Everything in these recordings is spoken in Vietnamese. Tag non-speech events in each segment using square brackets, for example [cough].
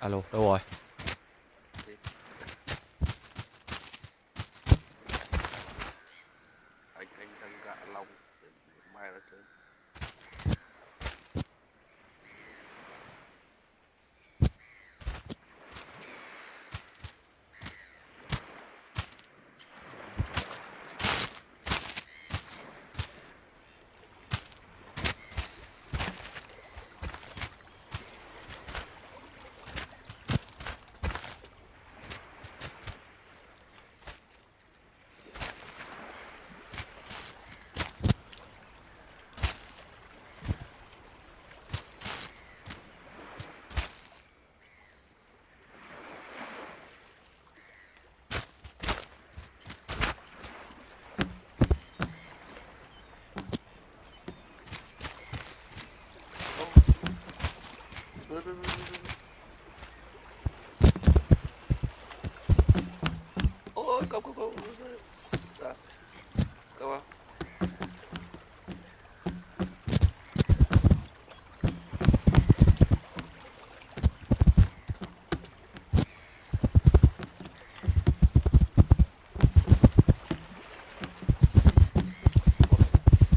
alo đâu rồi? Ôi không không không Dạ. Come.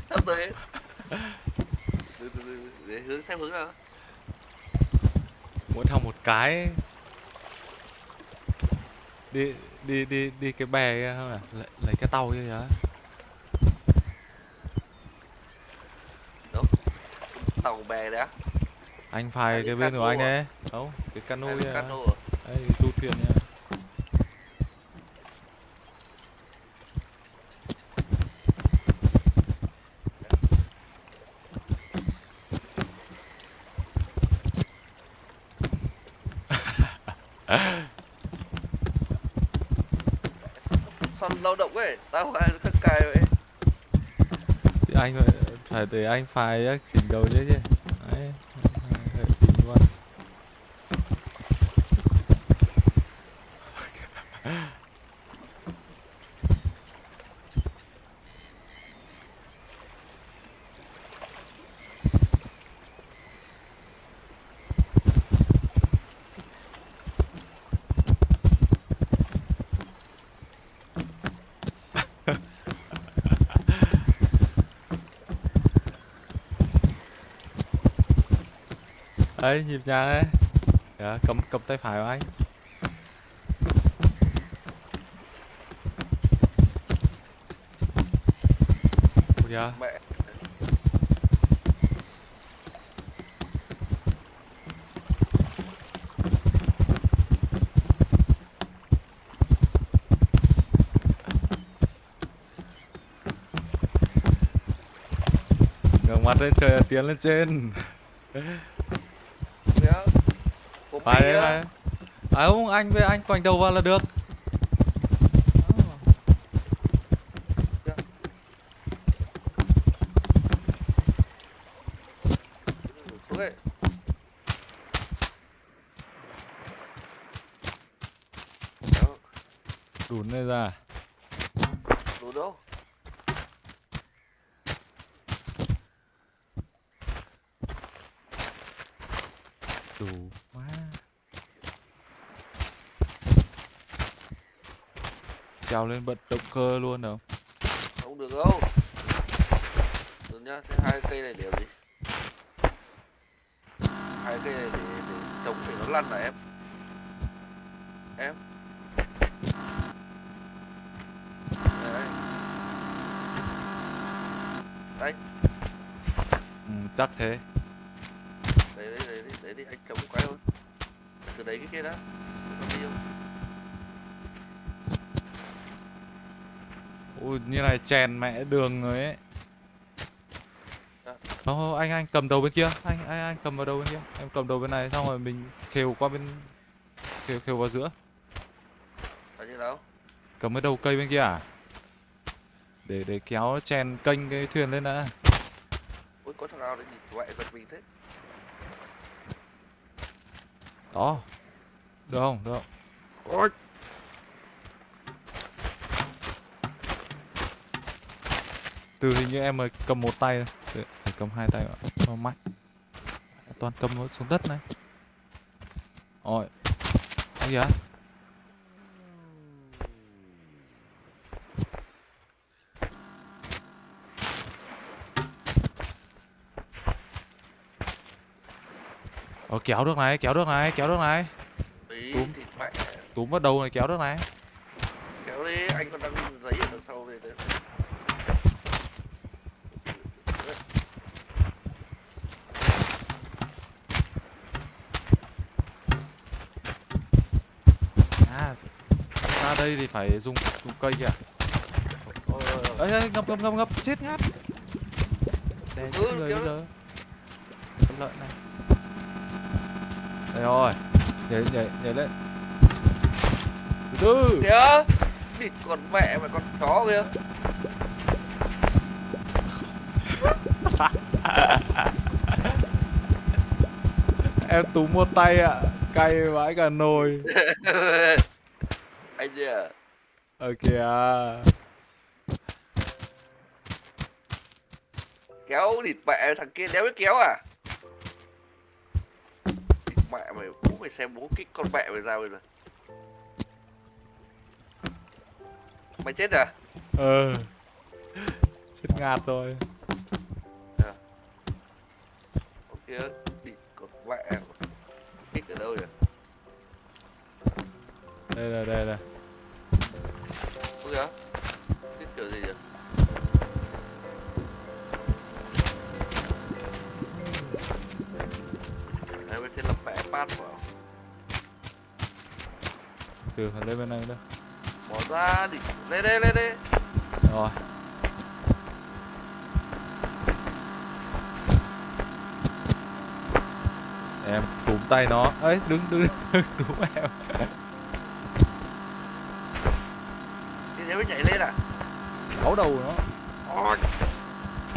Sắp tới. Để hướng theo hướng nào? muốn thằng một cái đi đi đi đi cái bè kia không à lấy, lấy cái tàu kia kìa Tàu bè đấy á. anh phải À, cái bên của anh à? đấy đâu cái cano kia à. cano à? đây du thuyền nha lao động ấy, tao ai [laughs] khắc cài vậy? thì anh phải để anh phải chỉnh đầu chứ chứ đấy đấy nhịp nhàng đấy. Dạ, cầm cầm tay phải của anh. Dạ Mẹ. ngẩng mặt lên trời tiến lên trên [laughs] phải đấy phải đấy. à không anh với anh quành đầu vào là được Xuống ấy. Đó, đùn lên ra đủ đâu? đủ quá trèo lên bật động cơ luôn đâu Không được đâu. Được nhá, thế hai cây này để gì? Hai cây này để, để trồng để nó lăn à em? Em. Đây. Đây, ừ, chắc thế đấy đấy đấy đấy, đi anh trồng quay thôi. Từ đấy cái kia đã. Còn đi không? Ui như này chèn mẹ đường rồi ấy. Không, không anh anh cầm đầu bên kia. Anh anh anh cầm vào đầu bên kia. Em cầm đầu bên này xong rồi mình khều qua bên khều khều vào giữa. Là như nào? cầm cái đầu cây bên kia à? Để để kéo chèn kênh cái thuyền lên đã. Ôi có thằng nào đấy nhìn giật mình thế? đó. Được không? Được không? Ôi. Từ hình như em mới cầm một tay Để- phải cầm hai tay cho mạnh. Toàn cầm nó xuống đất này. Ôi cái gì á Ờ kéo được này, kéo được này, kéo được này. Túm. Túm vào đầu này kéo được này kéo đi anh còn đang giấy ở đằng sau này đấy À ra đây thì phải dùng dùng cây kìa. Ê, ê ngập ngập ngập ngập chết ngát. Ừ, chết người kéo bây giờ. Con lợn này. Đây rồi Nhảy nhảy nhảy lên. Từ từ. Kìa thịt con mẹ mà con chó kìa. [laughs] Em túm một tay ạ Cay vãi cả nồi [laughs] anh gì à. Kéo thịt mẹ thằng kia đéo biết kéo à? Thịt mẹ mày bố mày xem bố kích con mẹ mày ra bây giờ. Mày chết à? Ờ Chết ngạt rồi. Ok thịt con mẹ kích ở đâu nhỉ Đây là đây là pad vào Từ lên bên này đây. Bỏ ra đi. Lên đây lên đây Rồi. Em túm tay nó. Ấy đứng đứng đứng [laughs] túm em. Đi đéo biết nhảy lên à? Máu đầu nó.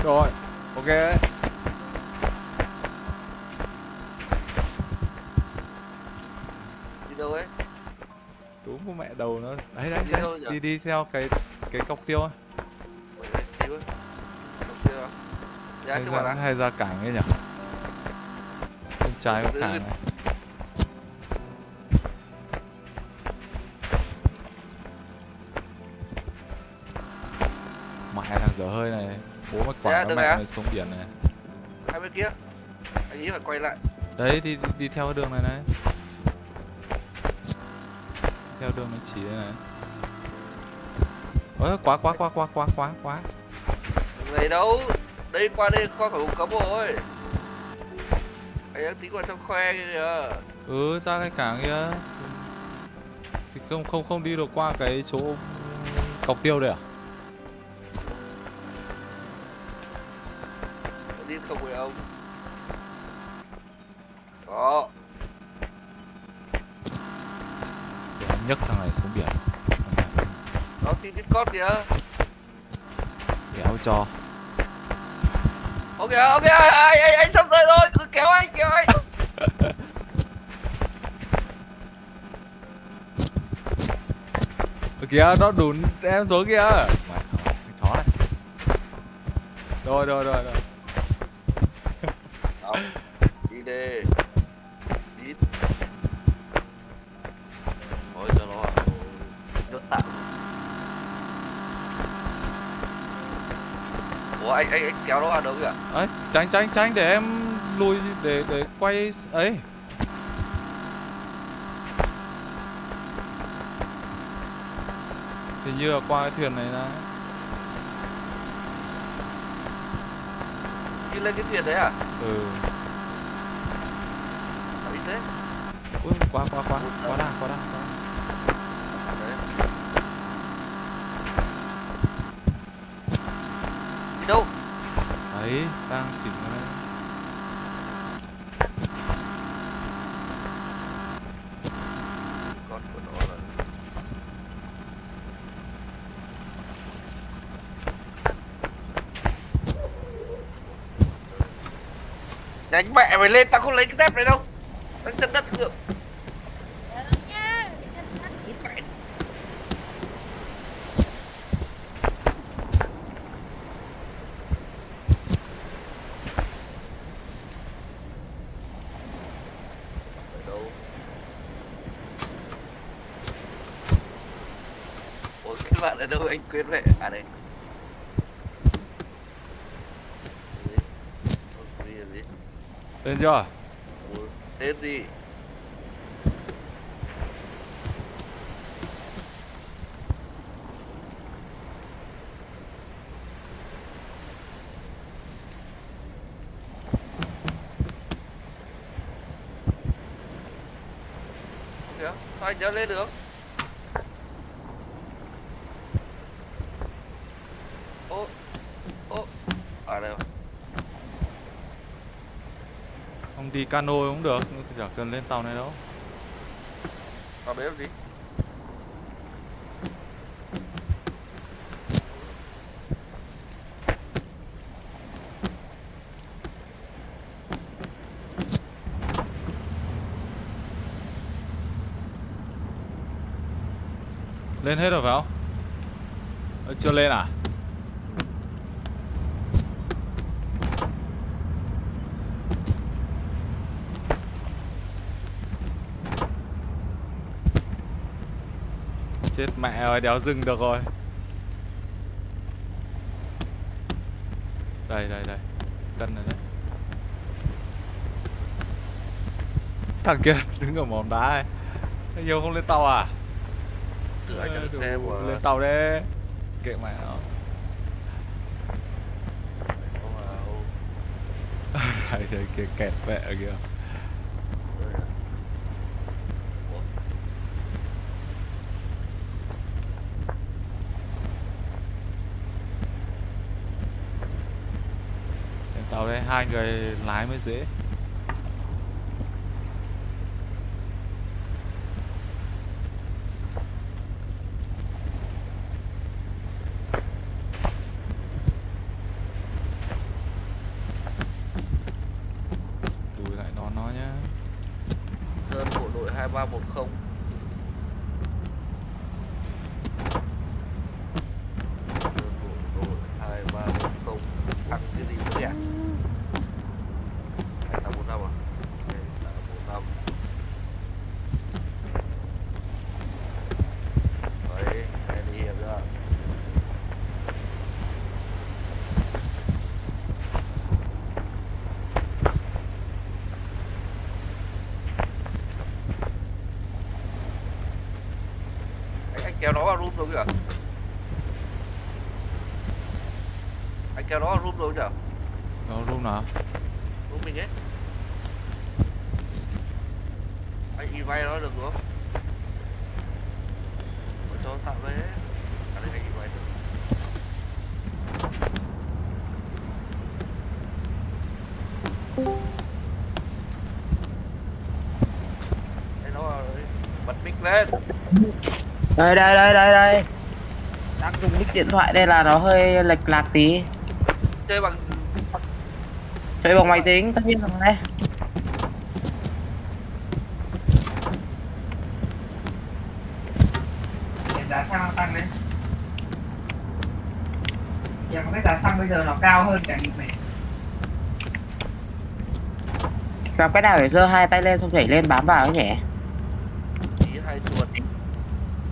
Rồi Ok đấy Đi đâu ấy Túm của mẹ đầu nó Đấy đấy, Đi đấy. Đi đi theo cái cái cọc tiêu Dạ hay ra, hay ra cảng ấy nhỉ? Bên trái có cảng này. Mẹ thằng dở hơi này. Bố mày Dạ, quảng được nó mẹ ạ. mày xuống biển này. Hai bên kia. Anh nghĩ phải quay lại. Đấy đi, đi, đi theo cái đường này này Theo đường nó chỉ đây này. Ôi quá quá quá quá quá quá quá. Này đâu Đây qua đây qua khỏi vùng cấm rồi Anh đang tính vào trong khoe kìa. Ừ ra cái cảng kia. Thì không không không đi được qua cái chỗ cọc tiêu đây à nhấc thằng này xuống biển. Đó thì Discord kìa. Kéo cho. Ok ok anh anh anh sắp tới rồi. Cứ kéo anh kéo anh. Ở kìa nó đùn em xuống kìa. Mẹ, cái chó này. Rồi rồi rồi rồi. Đi đi. Đi Thôi cho nó Nó tạm Ủa anh anh anh kéo nó vào đâu kìa. Ấy tránh tránh tránh để em lùi để để quay ấy. Hình như là qua cái thuyền này là Đi lên cái thuyền đấy à? Ừ. Sao thế. Ui, qua qua qua qua đà qua đà qua đà. À, đấy Đi đâu đấy đang chỉnh cái đây Con của nó là Đánh mẹ mày lên, tao không lấy cái dép này đâu Đánh chân đất được Mẹ Ở đâu bạn ở đâu anh quên vậy? À đây. Lên chưa tên gì? Sao anh nhớ lên được ô ô ở đây rồi ông đi cano cũng được chả cần lên tàu này đâu. Tao đấy làm gì? lên hết rồi phải không? Ờ, chưa lên à chết mẹ rồi đéo dừng được rồi. Đây đây đây. Cân rồi đấy thằng kia [laughs] đứng ở mỏm đá ấy. Anh nhiều không lên tàu à? Xe mà. lên tàu đi. Kệ mẹ nó. Đấy, [laughs] đấy kia kẹt mẹ kìa Đây à. Ủa? lên tàu đây hai người lái mới dễ lùi lại đón nó nhá Sơn bộ đội 2310 Sơn bộ đội 2310 Thằng cái gì nữa nhỉ? 2845 à? 2845 Đấy, em đi hiệp chưa? anh, anh kéo nó vào room rồi kìa anh kéo nó vào room rồi kìa nó lúc nào? Room mình ấy. Anh đi vay nó được đúng không? Để cho tạo đấy. À đây anh đi vay được. Đây nó bật mic lên. Đây đây đây đây đây. Đang dùng nick điện thoại đây là nó hơi lệch lạc tí chơi bằng chơi bằng máy tính. Tất nhiên là đây. Để giá xăng tăng đấy Giờ cái giá xăng bây giờ nó cao hơn cả nhịp này Làm cái nào để giơ hai tay lên xong nhảy lên bám vào ấy nhỉ? Chỉ hai chuột.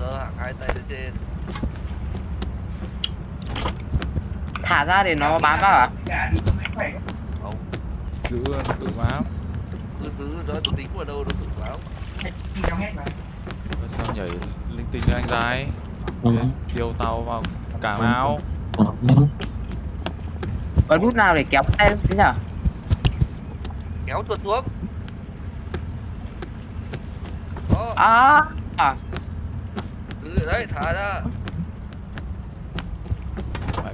Giơ hạng hai tay lên trên Thả ra để nó bám vào à? không giữ nó tự bám. Cứ cứ nó tự tính vào đâu nó tự báo Ơ, sao nhảy linh tinh cho anh dài điều tàu vào cảng nào Có nút nào để kéo tay thế nhở? kéo chuột xuống. Đó À, à đấy thả ra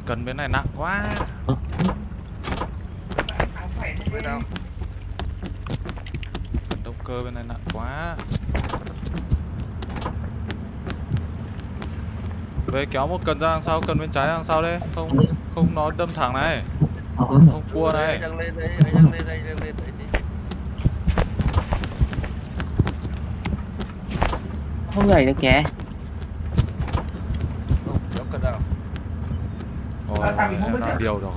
cần bên này nặng quá. Cần động cơ bên này nặng quá. Về kéo một cần ra đằng sau, cần bên trái đằng sau đây. Không không nó đâm thẳng này. Không cua này. Không đang được kìa anh đang lên anh đang lên đấy đi không nhảy được kìa không kéo cần nào rồi em đã điều rồi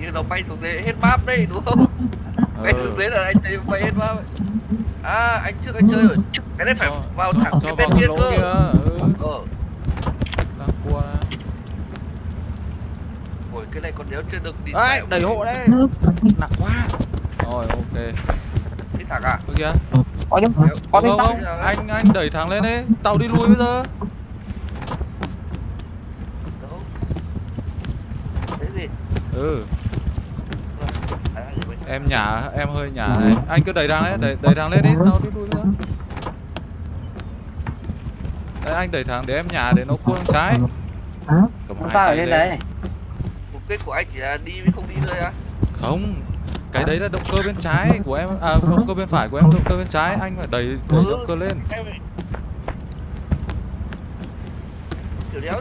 như nó bay xuống đấy hết map đấy đúng không [laughs] bay ừ. xuống đấy là anh thấy bay hết map. À anh trước anh chơi rồi. Cái này phải cho, vào thẳng cho cái bên kia cơ. kia ừ, Ờ. đang cua Ôi cái này còn nếu chưa được đi. đấy đẩy hộ đấy nặng quá rồi ok Đi thẳng à? ơ kìa có những Có có không những không tóc anh anh đẩy thẳng lên đi tàu đi lùi bây giờ. Ừ. À, bên- em nhả em hơi nhả này. Anh cứ đẩy thẳng lên đẩy đẩy thẳng lên đi. Tàu đi lùi bây giờ đấy anh đẩy thẳng để em nhả để nó cua sang trái cầm hai tay trên lên. đấy Mục đích của anh chỉ là đi với không đi thôi á. không cái đấy là động cơ bên trái của em à động cơ bên phải của em động cơ bên trái. Anh phải đẩy đẩy Ừ. động cơ lên.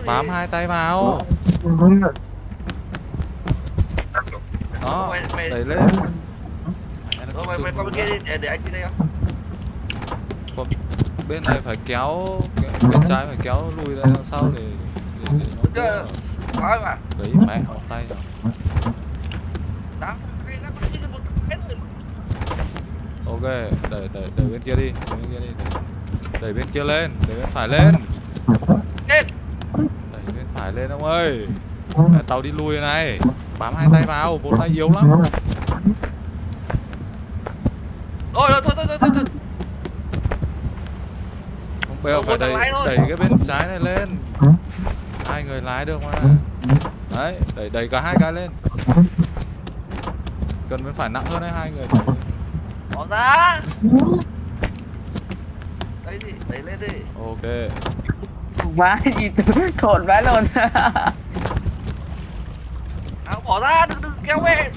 Bám hai tay vào. Đó đẩy lên. Mày, mày qua bên vụ kia đi, để, để anh đi đây không? Còn bên này phải kéo bên trái phải kéo lùi ra sau để để, để nó đấy mẹ tay rồi Đó. Cái nó có đi được một cái rồi. ok đẩy đẩy đẩy bên kia đi đẩy bên kia đi. Đẩy, đẩy bên kia lên đẩy bên phải lên. Đẩy bên phải lên ông ơi. Mẹ, tàu đi lùi này. Bám hai tay vào một tay yếu lắm. Thôi, thôi, thôi, thôi, thôi, thôi. không Ờ, phải đẩy đẩy cái bên trái này lên. Hai người lái được mà đấy đẩy đẩy cả hai cái lên. Cần bên phải nặng hơn đấy hai người. Bỏ ra. Đấy đi, đẩy lên đi. ok. Vãi gì thộn vãi luôn. À, bỏ ra, đừng, đừng kéo về.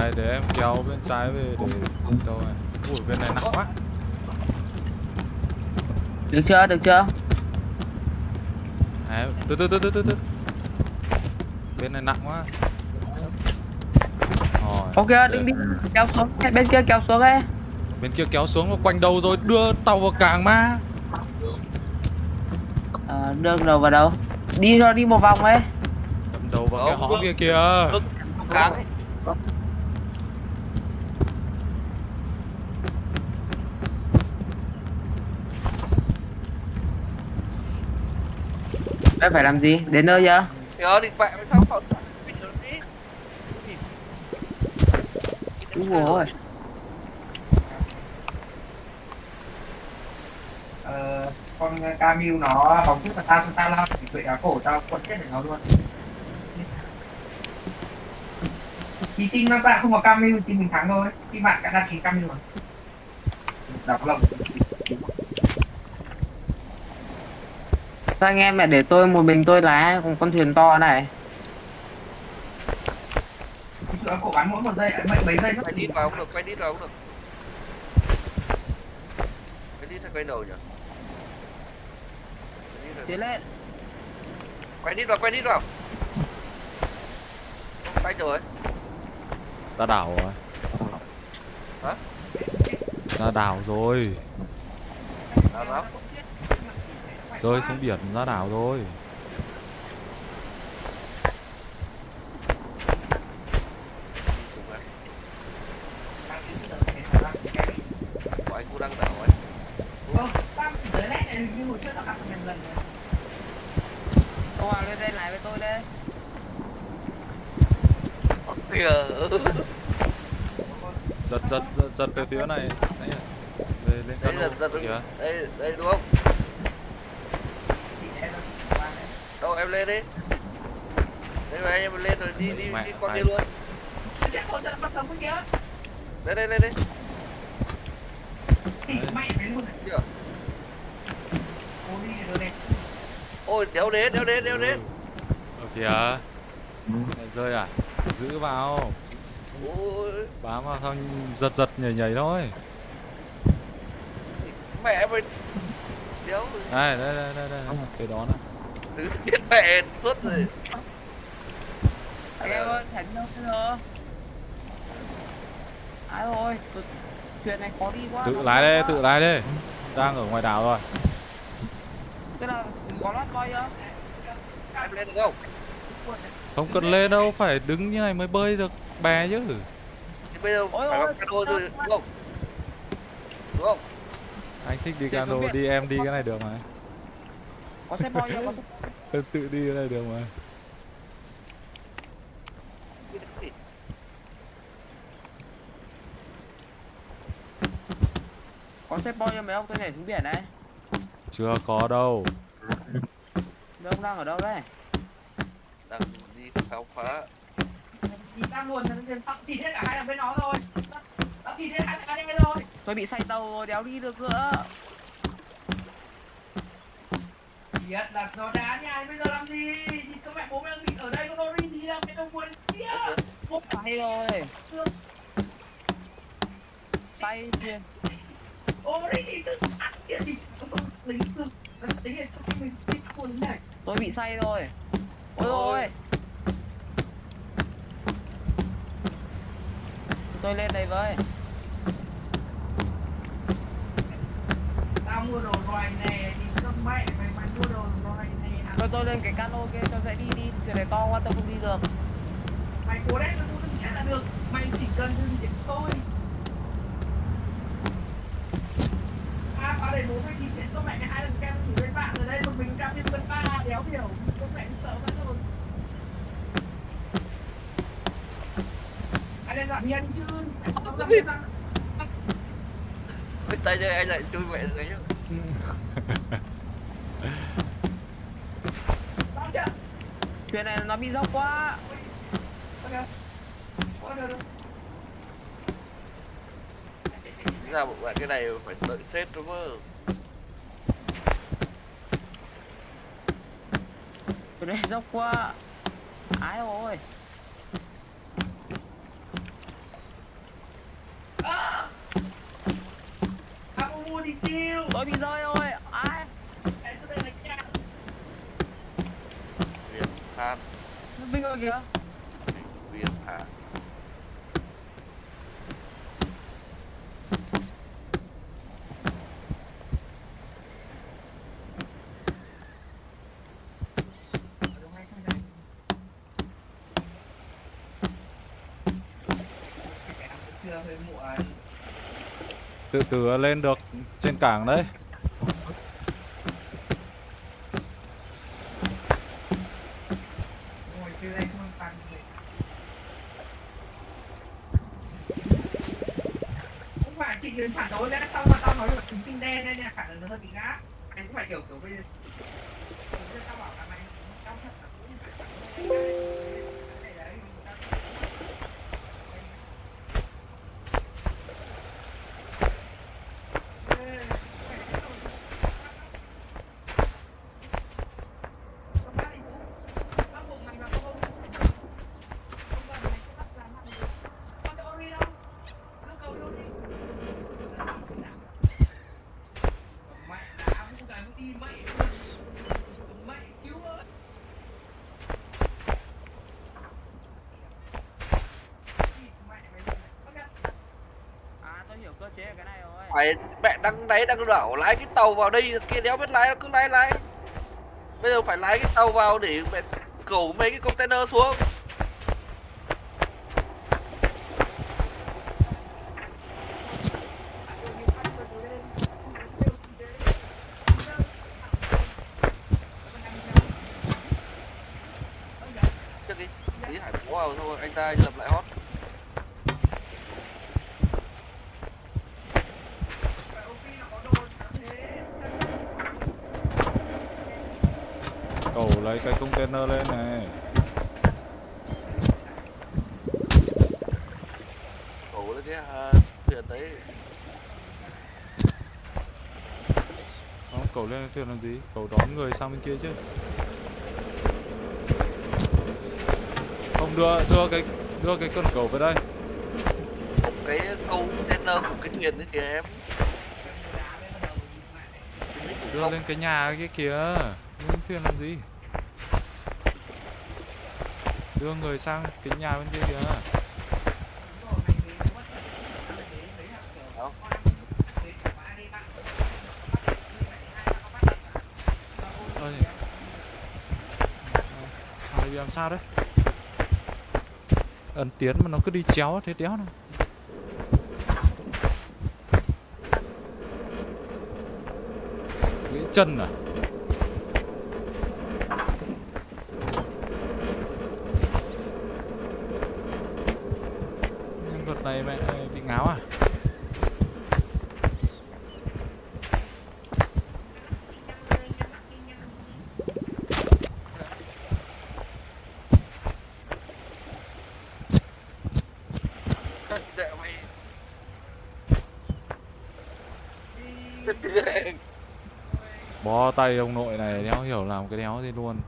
này để em kéo bên trái về để xin tàu này ui bên này nặng quá. Được chưa được chưa? Đấy, từ từ từ từ từ từ. Bên này nặng quá ok để- đừng đi. Kéo xuống. Bên kia kéo xuống ấy. Bên kia kéo xuống nó quanh đầu rồi đưa tàu vào cảng mà. Ờ, đường đầu vào đâu? Đi rồi đi một vòng ấy. Đâm đầu vào cái Không, hõ không. kia kìa. không cáng ấy. đây phải làm gì? Đến nơi chưa? Nhớ đi vẹ với sao không? Mình nhớ đi. Đúng rồi. Ờ, con Camille nó bóng trước và tao tao lao thì tụi áo cổ tao quật chết để nó luôn. Thì team nó bạn không có Camille thì mình thắng thôi. Khi bạn đã đăng ký Camille rồi Đọc lòng sao anh em mẹ để tôi một mình tôi lái cùng con thuyền to này Tụi áo cổ bắn mỗi một giây, mấy, mấy giây nó Quay đi vào cũng được, quay đi vào cũng được. Quay đi theo quay đầu nhỉ? Quay đi rồi. tiến lên Quay đi vào, quay đi vào. Quay rồi. ra đảo rồi Hả? ra đảo rồi nào. rơi xuống biển ra đảo rồi như hồi trước tao gặp nhầm lần rồi ông hoàng lên đây lái với tôi đây giật giật giật, giật từ phía này Đấy, về lên cano là giật kìa Đây, đây đúng không? Đâu em lên đi. Đây mà anh em lên rồi đi đi Mẹ, đi con kia luôn. Đây đây đây đây. Mẹ mày luôn Kìa. Đi này Ôi đéo đến, đéo đến, đéo đến. Ừ. Ờ kìa Lại rơi à? Giữ vào. Ôi. Bám vào xong giật giật nhảy nhảy thôi. Mẹ mày đéo. Đây đây đây đây đây. Cái đó này từ biết mẹ suốt rồi. em ơi thánh đâu bây giờ ai ơi thuyền này khó đi quá tự lái quá. tự lái đây. Đang ở ngoài đảo rồi tức là có lót coi chưa Em lên được không? không cần lên đâu phải đứng như này mới bơi được bè chứ. Thì bây giờ phải ôi, cano rồi đúng không? Đúng không? Anh thích đi cano đi em đi cái này được mà. có xe boy xe [laughs] em tự đi cái này được mà. Có xe boy cho mấy ông tôi nhảy xuống biển này chưa có đâu. Mấy ông đang ở đâu đấy? Đang đi khám phá. Thì ta luôn thịt hết cả hai thằng bên nó rồi. Tao thịt hết hai thằng bên rồi. Tôi bị say tàu rồi đéo đi được nữa. Biết là nó đá nhà bây giờ làm gì? Thì các mẹ bố mẹ bị ở đây nó đi gì đâu cái đâu buồn kia. Bố say rồi. Say chuyên tôi bị say rồi. Ôi Ôi. ôi tôi lên đây với. Tao mua đồ loài này thì các mẹ mày mày mua đồ loài này tôi tôi lên cái cano kia cho dễ đi đi. Thuyền này to quá tôi không đi được. Mày cố đấy mày mua đừng chết là được. Mày chỉ cần đừng chết thôi à vào để bố mày đi chết cho mẹ hai lần kem chỉ bên bạn rồi đây một mình kem trên bên ba đéo hiểu. Cho mẹ sợ mất rồi. Anh lên giảm nhân chứ. Nhân Ôi, tay đây anh lại chui mẹ rồi nhá. Sao chưa? Thuyền này nó bị dốc quá. Ok ok được được Tính ra bộ bạn cái này phải đợi sét đúng không? Thuyền này dốc quá. Ái ôi à! À mua đi tiêu. Tôi bị rơi rồi. Ai em đây là nhà Việt mình rồi kìa Việt Than chưa hơi muộn tự tử lên được trên cảng đấy ngồi từ đây không bằng người không phải chị đến phản đối lẽ sao mà tao nói là chúng tinh đen đây nè khả năng nó hơi bị ngáp anh cũng phải kiểu kiểu bây giờ bây giờ tao bảo là mày tao thật là cũng phải phản đối cái đấy tao à tôi hiểu cơ chế của cái này rồi phải mẹ đang đấy đang đảo, lái cái tàu vào đây kia đéo biết lái, cứ lái lái. Bây giờ phải lái cái tàu vào để mẹ cẩu mấy cái container xuống. Trước đi tí hải vào anh ta lập lại hot cầu lấy cái container lên này. Cẩu lên cái à, thuyền đấy. Không cầu lên thuyền làm gì? Cầu đón người sang bên kia chứ. Không đưa đưa cái đưa cái con cầu về đây. Một cái câu container của cái thuyền đấy kìa em. Đưa lên cái nhà cái kia. Lên thuyền làm gì đưa người sang cái nhà bên kia kìa. Ôi. Ờ, làm sao đấy? Ấn tiến mà nó cứ đi chéo thế đéo này Nghĩ chân à? Tay ông nội này, đéo hiểu làm cái đéo gì luôn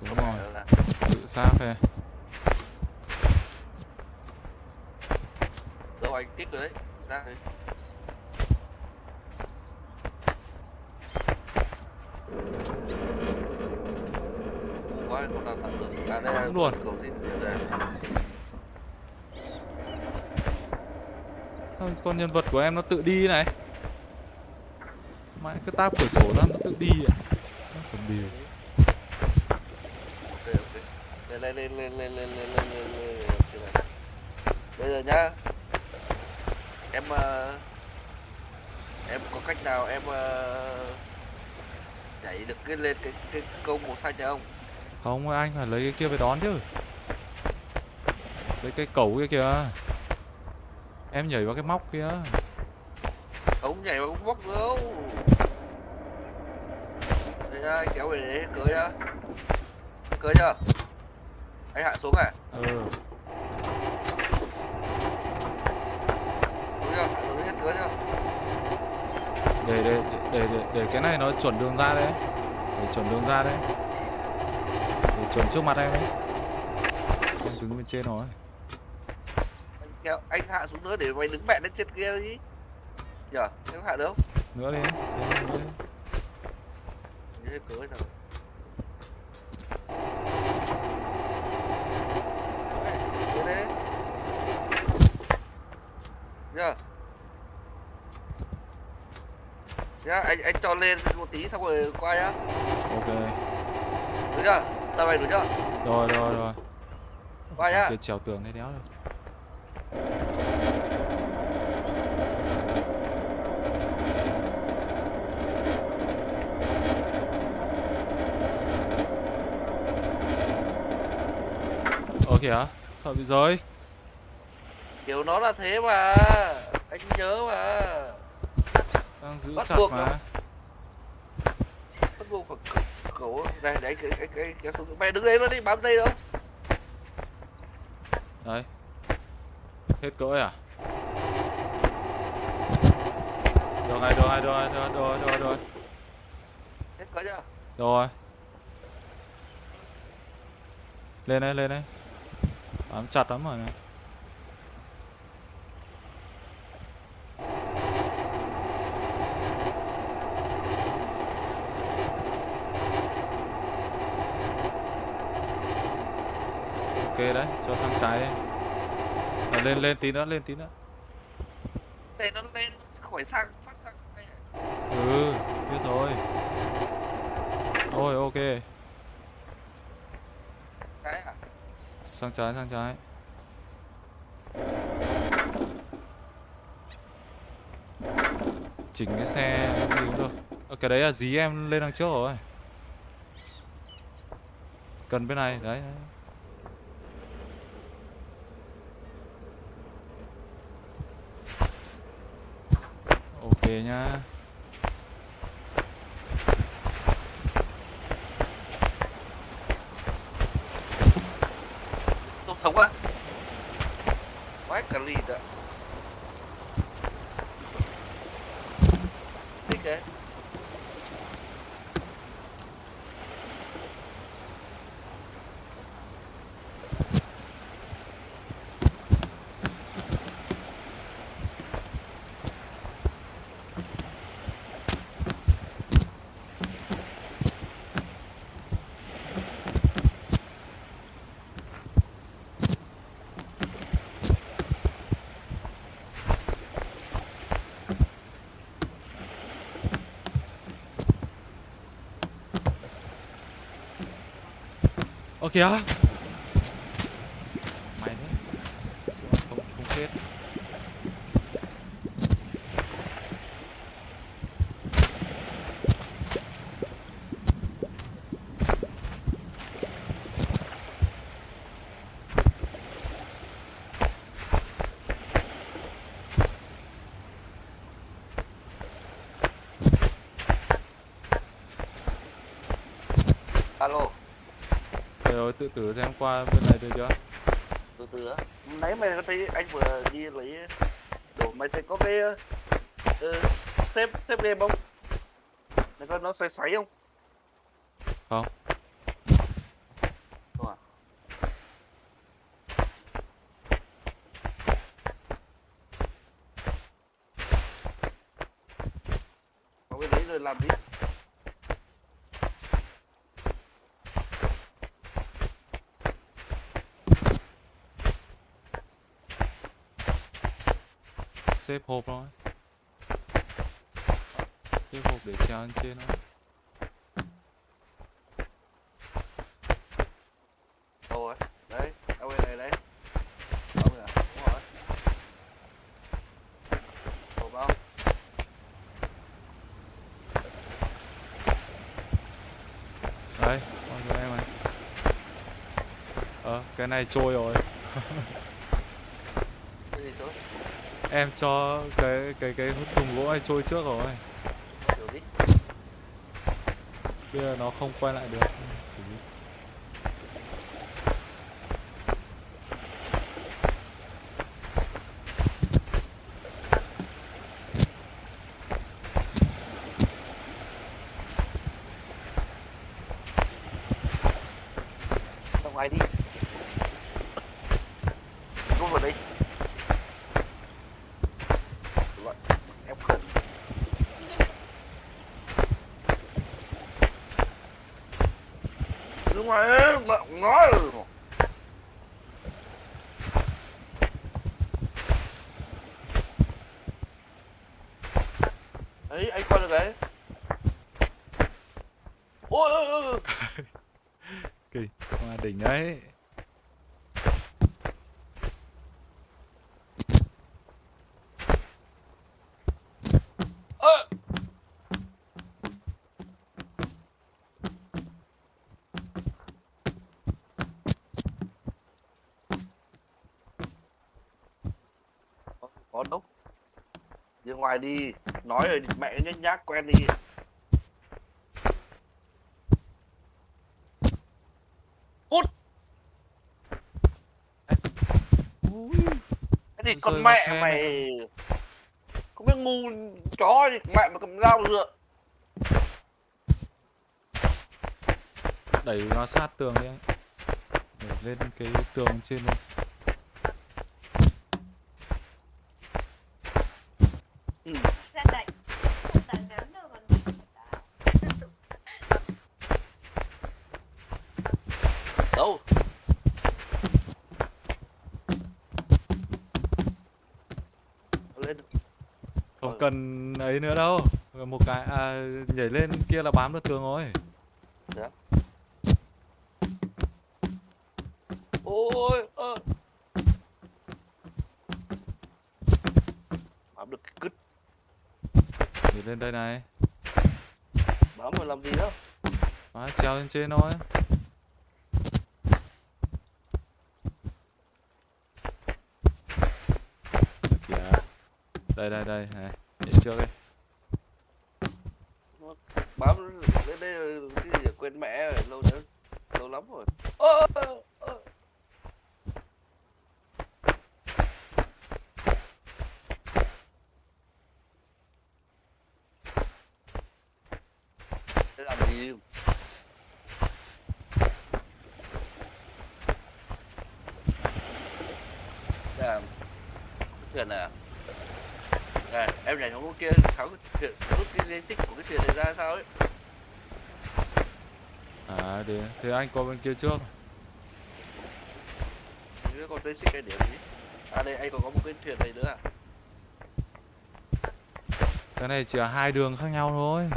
đúng rồi tự sát thôi. Đâu anh tiếp rồi đấy. Ra đấy. Quá không À Đúng luôn. con nhân vật của em nó tự đi này mãi cứ táp cửa sổ ra nó tự đi à Nó còn điều. Lên lên lên lên lên lên lên lên. Bây giờ nhá. Em ờ, em có cách nào em ờ, nhảy được cái lên cái cái câu màu xanh không? Không anh phải lấy cái kia về đón chứ. Lấy cái cẩu kia kìa. Em nhảy vào cái móc kia. Không nhảy vào bóc đâu đây ra anh kéo về đấy cưới ra cưới chưa? Anh hạ xuống à ừ. Để để để để để cái này nó chuẩn đường ra đấy. Để chuẩn đường ra đấy. để chuẩn trước mặt em ấy em đứng bên trên rồi. Anh hạ xuống nữa để mày đứng mẹ lên trên kia đi. Nhở em hạ được không? Nữa đi hết cưới rồi nhá nhá anh anh cho lên một tí xong rồi qua nhá ok. Đúng chưa tao mày đúng chưa? Rồi rồi rồi. Qua nhá. kia trèo tường đấy đéo được Ơ kìa, sợ bị rơi. Kiểu nó là thế mà. Anh nhớ mà. Đang giữ Bắt chặt mà. nó. bắt buộc phải cẩu này đấy cái cái cái kéo xuống mày đứng đấy nó đi bám dây đâu? Đấy. Hết cỡ à? Được rồi, được rồi, được rồi, được rồi, được rồi, được rồi. Hết có chưa? Rồi. Lên đây, lên đây. Bám chặt lắm rồi này Ok đấy, cho sang trái đi. À, Lên, lên tí nữa, lên tí nữa. Đây nó lên khỏi sang phát sang Ừ, biết rồi. Rồi, ok. Cái à? Sang trái sang trái. Chỉnh cái xe đi cũng được. Ờ, cái đấy là dí em lên đằng trước rồi. Cần bên này đấy, nha. Tôm sống á. Ơ kìa Mày thế Không, không chết alo Để rồi tự tử xem qua bên này được chưa? Từ từ á? Nãy mày thấy anh vừa đi lấy đồ mày thấy có cái uh, xếp xếp game không? Mày coi nó xoay xoáy Không không à có cái đấy rồi làm gì Xếp hộp thôi Xếp hộp để treo lên trên thôi ấy, đấy, bên này đấy. Không à, đúng rồi. Ồ bao. Đấy, con cho em này Ờ, cái này trôi rồi [laughs] Em cho cái cái cái thùng gỗ này trôi trước rồi? Bây giờ nó không quay lại được Ra ngoài đi. Rút vào đây. Loại em khẩn. Đứng ngoài ấy, mà nói rồi. Đấy, anh coi được đấy. Ôi ôi ôi. [laughs] Kỳ, hoa đỉnh đấy Ơ! Có- đâu. Đi ngoài đi, nói rồi mẹ nhếch nhác quen đi. Cút! Cái gì con mẹ mày Không biết ngu chó gì mẹ mà cầm dao dựa Đẩy nó sát tường đi anh Đẩy lên cái tường trên luôn ừ. ra đẩy không đẩy ném đâu còn Đâu Lên Không cần ấy nữa đâu. Một cái, à, nhảy lên kia là bám được tường rồi. Ôi ơ. Bám được cái cứt. Nhảy lên đây này. Bám mà làm gì đâu Đó, treo lên trên thôi. Đây đây đây này Nhảy trước đi lắm đến đây cái gì quên mẹ rồi lâu nữa Lâu lắm rồi. Ô, ô, ô. Làm gì? Làm Thuyền à? Này, em nhảy xuống kia tháo cái thuyền, rút cái di tích của cái thuyền này ra sao ấy? À để Thế anh qua bên kia trước Chứ còn dây xích cái điểm gì À đây anh còn có một cái thuyền này nữa à Cái này chỉ là hai đường khác nhau thôi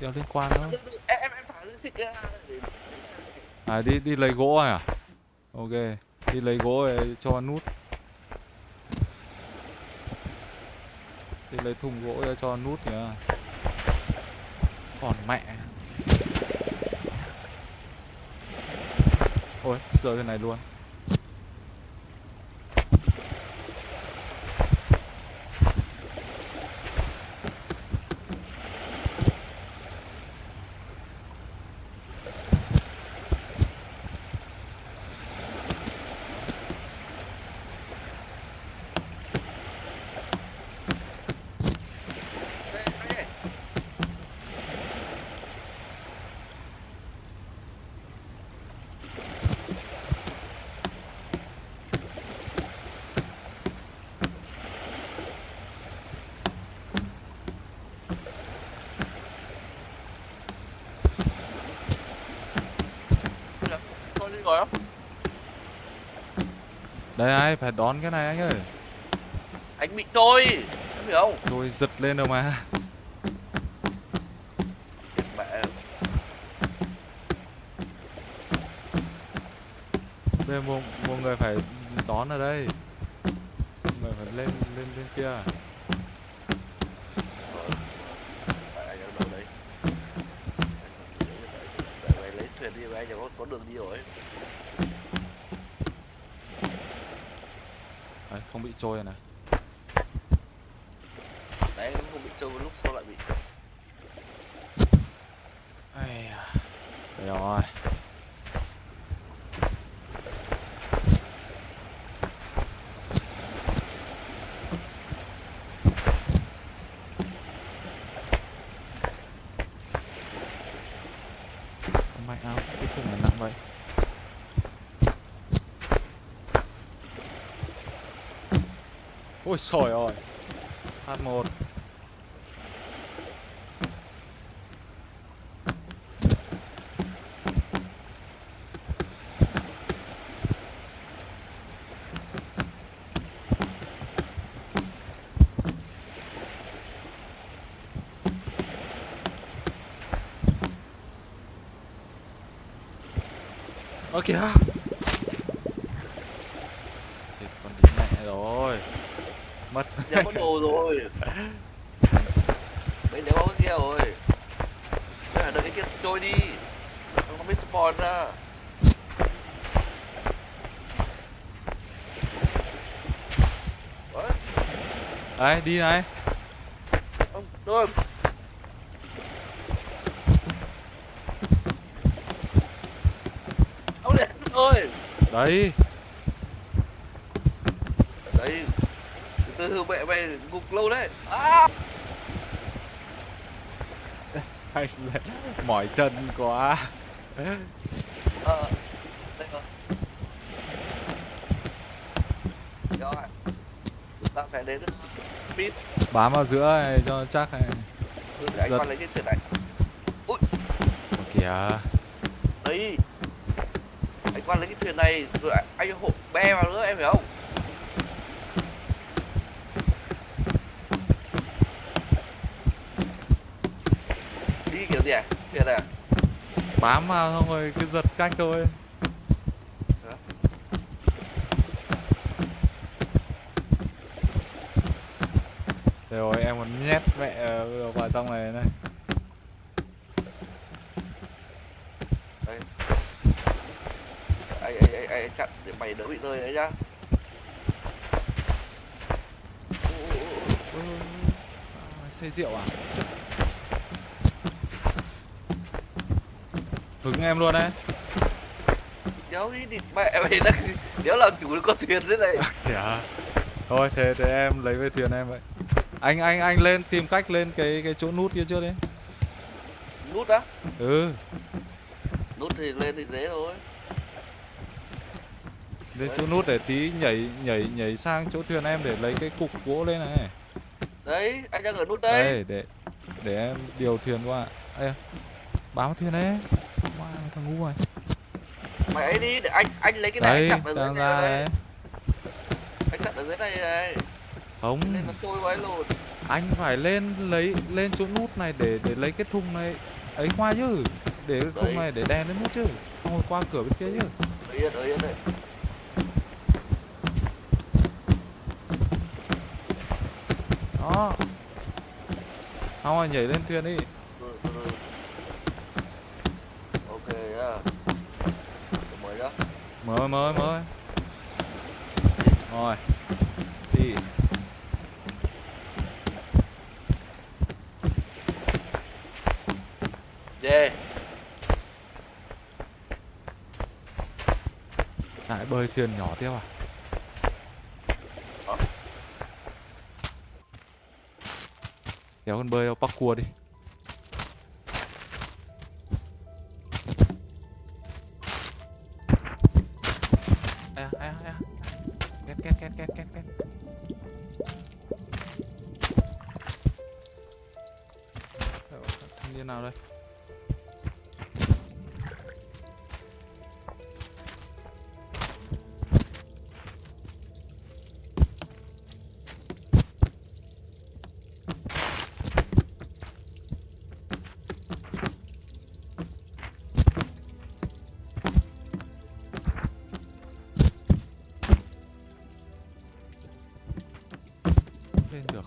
Đéo liên quan đâu em em em thả xích ra À đi đi lấy gỗ à? Ok. Đi lấy gỗ để cho nút. Đi lấy thùng gỗ để cho nút nhá. Còn mẹ. Ôi, rơi cái này luôn. Đây, đây. Bây giờ, Thôi đi rồi không? Đây ai phải đón cái này anh ơi. Anh bị trôi, em hiểu không? Tôi giật lên rồi mà. Mẹ Đây một, một người phải đón ở đây. Người phải lên lên bên kia. Tại anh ở đâu đấy? Tại mày lấy thuyền đi mà anh có, có đường đi rồi. Đấy, không bị trôi rồi này. Đấy anh không bị trôi lúc sau lại bị. Ai à. Đây rồi. Không mạnh áo, cái thùng này nặng vậy. Ôi trời ơi. H1. Ơ kìa Chết con đi mẹ rồi Mất Đéo có đồ rồi. Đấy đéo có kia rồi. Bây giờ đợi cái kia trôi đi. Anh không biết spawn ra. Đấy, Đấy đi này ông rồi. Ông để rồi. Đấy Đấy. Từ từ mẹ mày gục lâu đấy. À! Anh [laughs] mỏi chân quá Ờ. Đây rồi. Rồi. Chúng ta phải đến speed. Bám vào giữa này cho chắc này Ừ, để anh Giật. lấy cái thuyền này. Ui, kìa đấy. Anh qua lấy cái thuyền này rồi anh- anh hộ be vào nữa em hiểu không? Đi kiểu gì à? Thuyền này à? Bám vào xong rồi cứ giật cách thôi rồi em còn nhét mẹ ờ, vào trong này này Đây. Anh, anh, anh chặn để mày đỡ bị rơi đấy nhá. À, Say rượu à Hứng em luôn đấy Đéo đi địt mẹ mày đang đéo làm chủ được con thuyền thế này. [laughs] Kìa Thôi thế thế em lấy về thuyền em vậy Anh anh anh lên tìm cách lên cái cái chỗ nút kia trước đi Nút á? Ừ Nút thì lên thì dễ thôi. Lên chỗ nút để tí nhảy nhảy nhảy sang chỗ thuyền em để lấy cái cục gỗ lên này Đấy, anh đang ở nút đây. Đây để để em điều thuyền qua Ê, bám thuyền đấy Wow, thằng ngu này Mày ấy đi để anh anh lấy cái này Đây, anh chặn ở dưới này đây. đấy Anh chặn ở dưới này này. Không, anh phải lên lấy lên chỗ nút này để để lấy cái thùng này. Ấy qua chứ. Để cái Đấy. này để đèn lên hết chứ. Không qua cửa bên kia chứ. Đó. Không rồi nhảy lên thuyền đi. Ừ, ừ, ừ. Ok nhá. Mới mới mới mới rồi. Đi Yeah. lại bơi thuyền nhỏ tiếp à? Kéo con bơi bắc cua đi lên được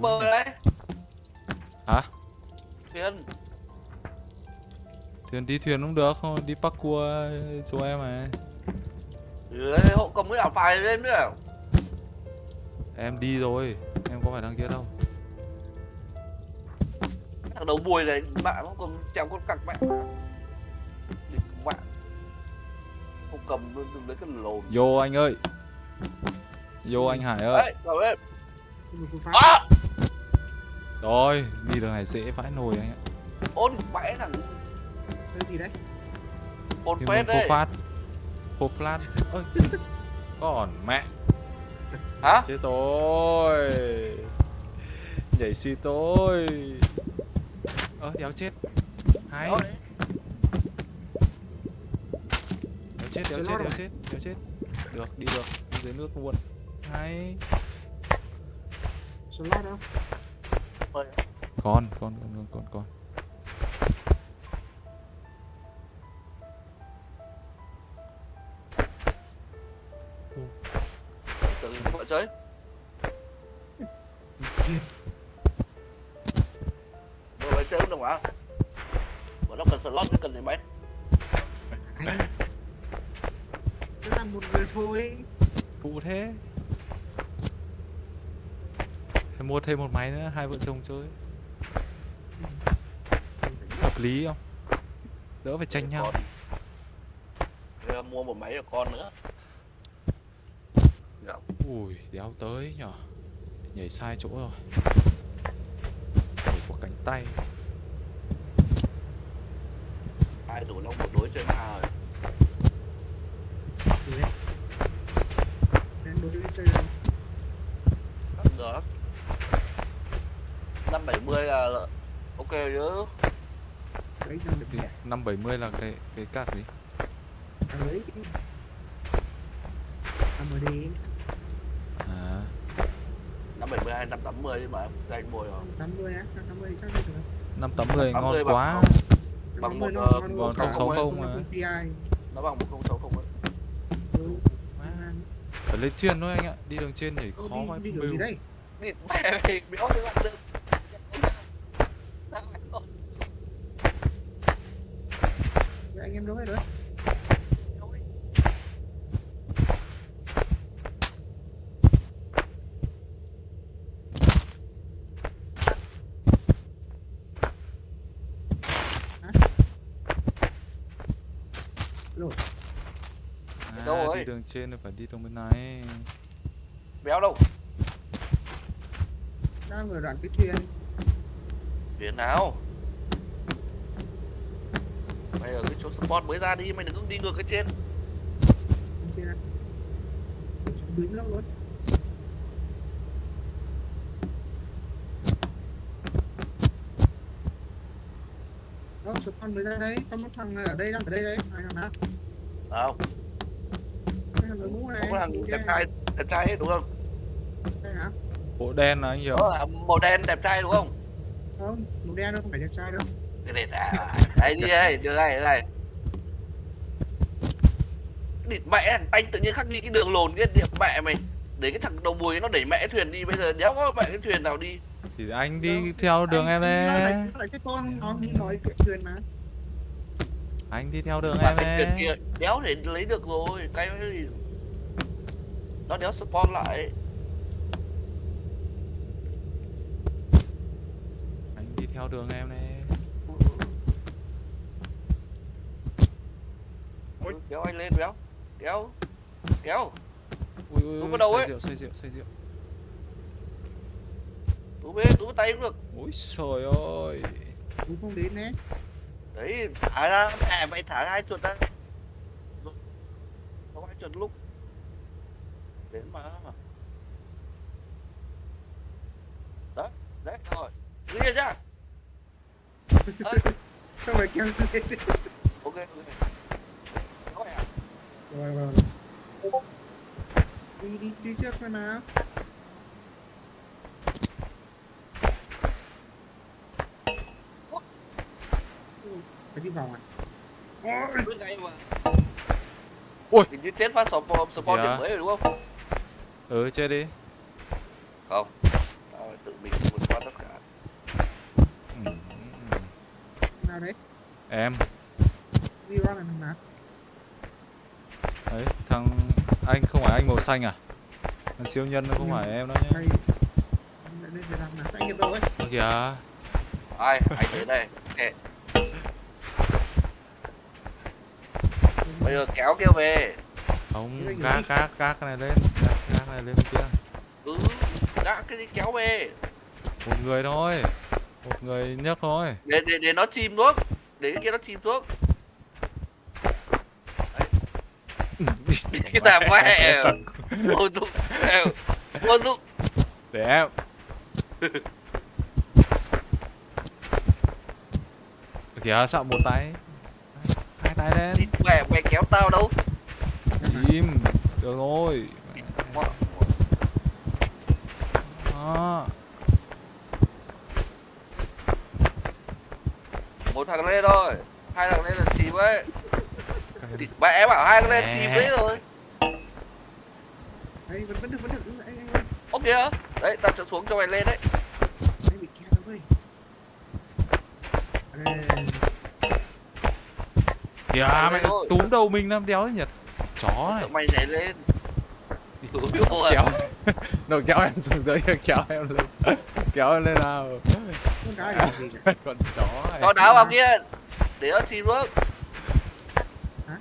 Bơi đấy. Hả? Thuyền. Thuyền đi thuyền cũng được, không đi bắc cua chỗ em mà Ừ, đấy, hộ cầm cái ảo phải lên nữa. Em đi rồi, em có phải đằng kia đâu Thằng đầu bùi này bạn không còn chèo con cặc mẹ. Địch mẹ. Không cầm đừng lấy cái lồn. Vô anh ơi Vô anh Hải ơi Đấy. À! Rồi, đi đường này dễ vãi nồi anh ạ Ôn mẹ thằng Cái gì đấy? ôn Thì phết đấy. phát Phô phát Ôi. Còn mẹ. Hả? Chết tôi Nhảy xì tôi. Ơ, đéo chết. Hay. Đéo chết, đéo chết, đéo chết, đéo chết. Được, đi được, đi dưới nước luôn. Hay. Slot đâu? ôi. Con, con, con, con, con, con thôi. Phụ thế Phải mua thêm một máy nữa, hai vợ chồng chơi Hợp lý không? Đỡ phải tranh nhau. Rồi mua một máy cho con nữa. Dạ. Ui, đéo tới nhở Nhảy sai chỗ rồi Nhảy của cánh tay Hai đủ long một đối chơi ma rồi. Gì đấy? Được. 570 là ok chứ. Đấy đang được Thì nhẹ. 570 là cái cái cạc gì? Lấy cái. À mà đi. À, 570 hay 580 nhưng mà em danh mồi rồi. 80 á? 80 thì chắc được rồi. 580 ngon 80 bằng quá. Bằng 80 một, nó ờ, ngon còn cả 060 không mà. con. Nó bằng 1060 ấy. Ừ. ngon. Lên thuyền thôi anh ạ Đi đường trên nhảy Ô, khó đi- đi bưu. đường gì đây? Đi mẹ mày đằng trên thì phải đi trong bên này. Béo đâu? Đang ở đoạn cái thuyền biển nào? Mày ở cái chỗ support mới ra đi Mày đừng đi ngược cái trên. Trên à Đứng lắm luôn. Đâu, support mới ra đấy Có một thằng ở đây đang ở đây đấy. Ai nào nào? Đâu này không có thằng đẹp trai đẹp trai ấy, đúng không? Đây hả? Bộ đen là anh hiểu đó là màu đen đẹp trai đúng không? Không mũ đen đâu không phải đẹp trai đâu. Cái này là đây đi đây đưa đây đưa đây địt mẹ anh tự nhiên khắc đi cái đường lồn cái điệp mẹ mày. Để cái thằng đầu mùi nó đẩy mẹ thuyền đi bây giờ đéo có mẹ cái thuyền nào đi. Thì anh đi theo đường em Anh nói đấy lại- nói lại cái con nó nói chuyện thuyền mà. Anh đi theo đường mà em cái thuyền đấy kia đéo để lấy được rồi cái gì nó đéo spawn lại. Anh đi theo đường em đấy Ôi, kéo anh lên béo. Kéo. Kéo. Ui ui ui vào đầu say ấy. rượu say rượu say rượu. Tú bê tú tay cũng được. Ôi trời ơi. Cũng không đến đấy. Đấy thả ra mẹ mày thả hai chuột ra. Có hai chuột lúc đến mà. Đó đấy rồi. Ghi ra Ơi, sao mà kéo lên ok ok. Có à rồi rồi đi đi đi trước thôi nào. Phải đi vòng à? Ôi, hình như chết phát spawn spawn Dạ. điểm mới rồi đúng không ừ chơi đi. Không. Tao tự mình vượt qua tất cả. Ừ. nào đấy. Em. Đi qua là thằng nào đấy thằng anh không phải anh màu xanh à? Thằng siêu nhân nó không Nhưng- phải em đó nhé đây lại lên để làm nào anh đâu ấy. Ơ kìa. Ai? Anh đến đây. Bây giờ kéo kia về. Không gác gác gác cái này lên. Gác, gác này lên kia. Ừ đã cái gì kéo về? Một người thôi một người nhấc thôi. Để để để nó chìm xuống. Để cái kia nó chìm xuống. [laughs] Cái thằng mẹ vô dụng vô dụng. Để em. Ơ kìa sợ một tay. Hai tay lên. Mẹ mày kéo tao đâu? Im được rồi đó một thằng lên thôi. Hai thằng lên là chìm ấy. Địt mẹ bảo hai thằng lên chìm đấy rồi. Đấy vẫn vẫn được vẫn được. Anh ô kìa đấy tao trở xuống cho mày lên đấy. Anh bị đâu ơi. Kìa thôi. túm đầu mình làm đéo thế nhật chó này. mày nhảy lên. Tụi kéo [laughs] nó kéo em xuống dưới [laughs] kéo em lên. [laughs] Kéo em lên nào cả con chó này. Cho đá vào kia để nó chìm xuống. Hả?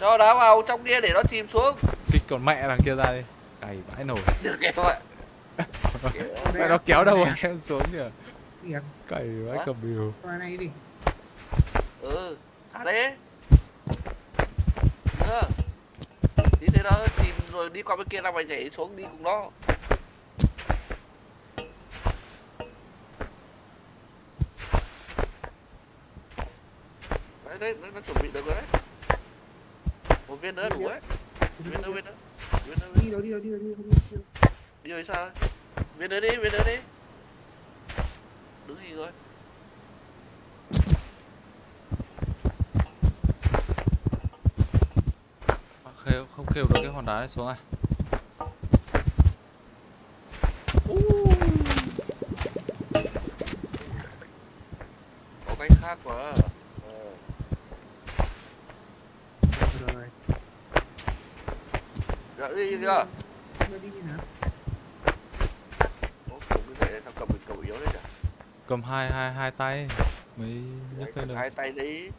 cho đá vào trong kia để nó chìm xuống. Kích con mẹ đằng kia ra đi. Cày vãi nổi được mẹ nó kéo đầu em xuống kìa việc cày vãi cầm biểu qua này đi. Ừ thả đấy. Nữa tí thế đó chìm rồi đi qua bên kia là mày nhảy xuống đi cùng nó. Đấy đấy nó chuẩn bị được rồi đấy. Một viên nữa đủ đấy viên nữa viên nữa. Viên nữa đi đâu đi đâu đi đâu đi đâu đi giờ sao? Viên nữa đi, viên nữa đi. Đứng gì rồi? Khêu không khêu được cái hòn đá này xuống à Có cách khác quá. Ờ. Dạ đi chưa? Đi nào Ủa, cũng như vậy sao cầm cầu yếu đấy chả? cầm hai hai hai tay mới nhấc lên được Hai tay đấy.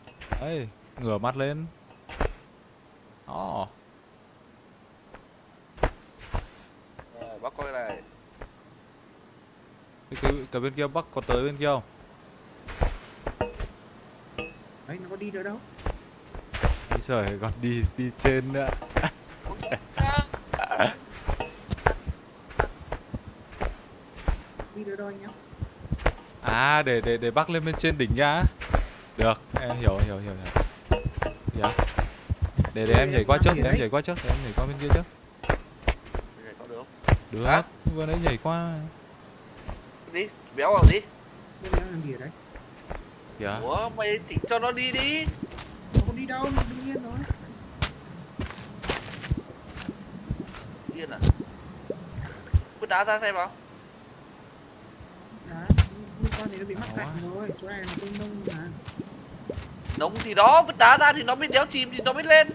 ấy ngửa mặt lên đó Rồi, coi này. cái, cái, cái bên kia bắc có tới bên kia không đấy nó có đi được đâu Bây giờ còn đi đi trên nữa đi được đâu anh nhá À để để để bắc lên bên trên đỉnh nhá. Được, em hiểu hiểu hiểu hiểu. Hiểu. Để để em nhảy qua trước, để em nhảy qua trước, để em nhảy qua bên kia trước. Này có được không? Được, Hả? vừa nãy nhảy qua. Đi, béo vào đi. Giờ làm gì ở đấy? Kìa. Ủa, mày chỉnh cho nó đi đi. Nó không đi đâu, đương nhiên rồi. Điên à? Vứt đá ra xem nào. Liên quan thì nó bị mắc cạnh rồi. Chỗ này là nông mà. Nóng thì đó, vứt đá ra thì nó mới đéo chìm thì nó mới lên.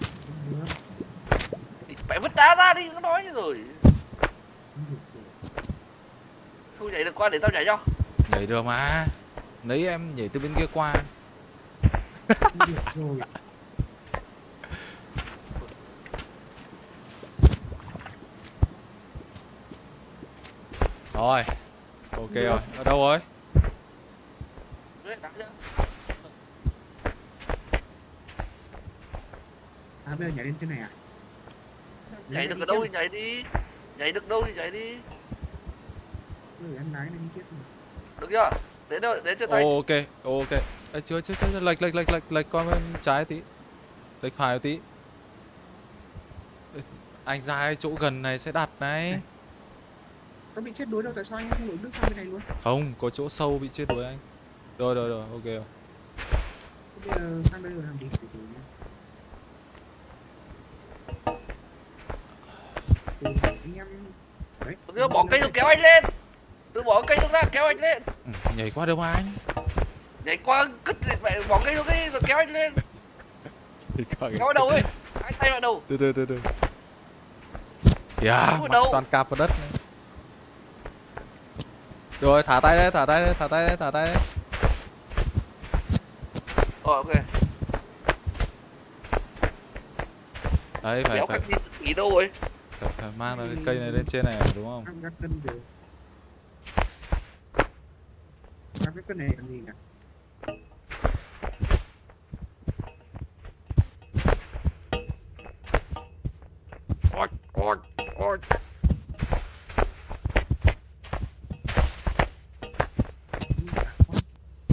Không được, Thì Phải vứt đá ra đi, nó nói rồi. không được. Không nhảy được qua để tao nhảy cho. Nhảy được mà. Nãy em nhảy từ bên kia qua. Được [laughs] rồi. Rồi. Ok rồi. Ở đâu rồi? À bây giờ nhảy lên trên này à? Nhảy được ở đâu thì nhảy đi. Nhảy được đâu thì nhảy đi. Rồi em lái lên tiếp. Được chưa? Đến đâu, đến chưa tay. Ok, ok. Ê, chưa, chưa, chưa, lệch, lệch, lệch, lệch, lệch qua bên trái tí. Lệch phải tí. Ê, Anh ra chỗ gần này sẽ đặt này. Có bị chết đuối đâu tại sao anh không đuổi nước sang bên này luôn? Không, có chỗ sâu bị chết đuối anh. Rồi, rồi, rồi, ok rồi. Bây giờ sang bây giờ làm gì? Từ từ nhá. Từ từ, anh em đấy. Bỏ cây rồi kéo anh lên. Từ bỏ cây xuống ra, kéo anh lên. Nhảy qua đâu mà anh? Nhảy qua, cất mẹ bỏ cây xuống đi rồi kéo anh lên. [laughs] Kéo vào đầu ấy. Hai tay vào đầu. Từ từ, từ từ. Đâu? toàn cạp vào đất này. Rồi, thả tay đấy, thả tay đấy, thả tay đấy, thả tay đấy. Rồi ok. Đấy, phải, Kéo phải, ý đâu rồi? phải, phải mang cái cây này lên trên này đúng không? Gắt cái này làm gì nhỉ? Ôi, ôi, ôi.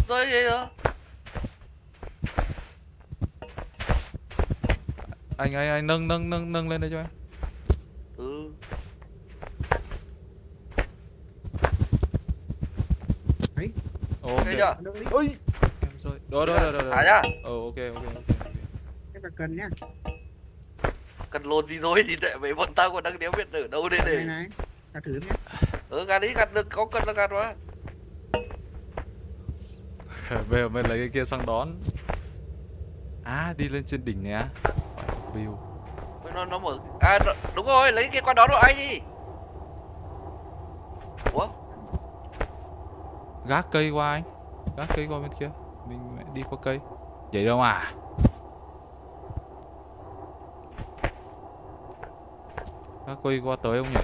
Rồi gì nữa? Anh, anh, anh nâng, nâng, nâng, nâng lên đây cho em. Ừ. Ok. Thấy chưa? Ôi. Em rồi. Rồi, rồi, rồi. Thả nhá. Ờ, ok, ok, ok, ok. Em phải cần nhá. Cần lồn gì rồi thì để mấy bọn tao còn đang đéo biết ở đâu đây Này này. này. Ta thử nhá. Ừ, gạt đi, gạt được, có cần là gạt mà. Bây giờ mình lấy cái kia sang đón. À, đi lên trên đỉnh này á. View. Nó, nó mở... À, đúng rồi, lấy cái qua đó rồi anh đi. Ủa? Gác cây qua anh. Gác cây qua bên kia. Mình đi qua cây. Vậy đâu mà. Gác cây qua tới không nhỉ?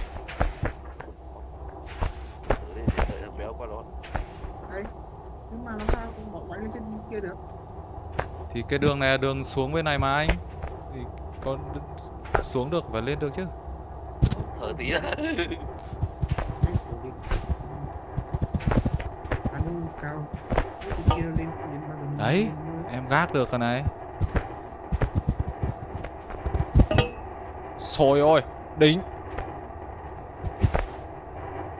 Để để đợi thằng béo qua đó. Nhưng mà làm sao cũng bỏ quay lên trên kia được? Thì cái đường này là đường xuống bên này mà anh. Thì con xuống được và lên được chứ. Thở tí ra. Đấy, thử đi. Ăn cao. Cái kia lên đến bao giờ Đấy. Em gác được cái này. Xôi ôi, đỉnh.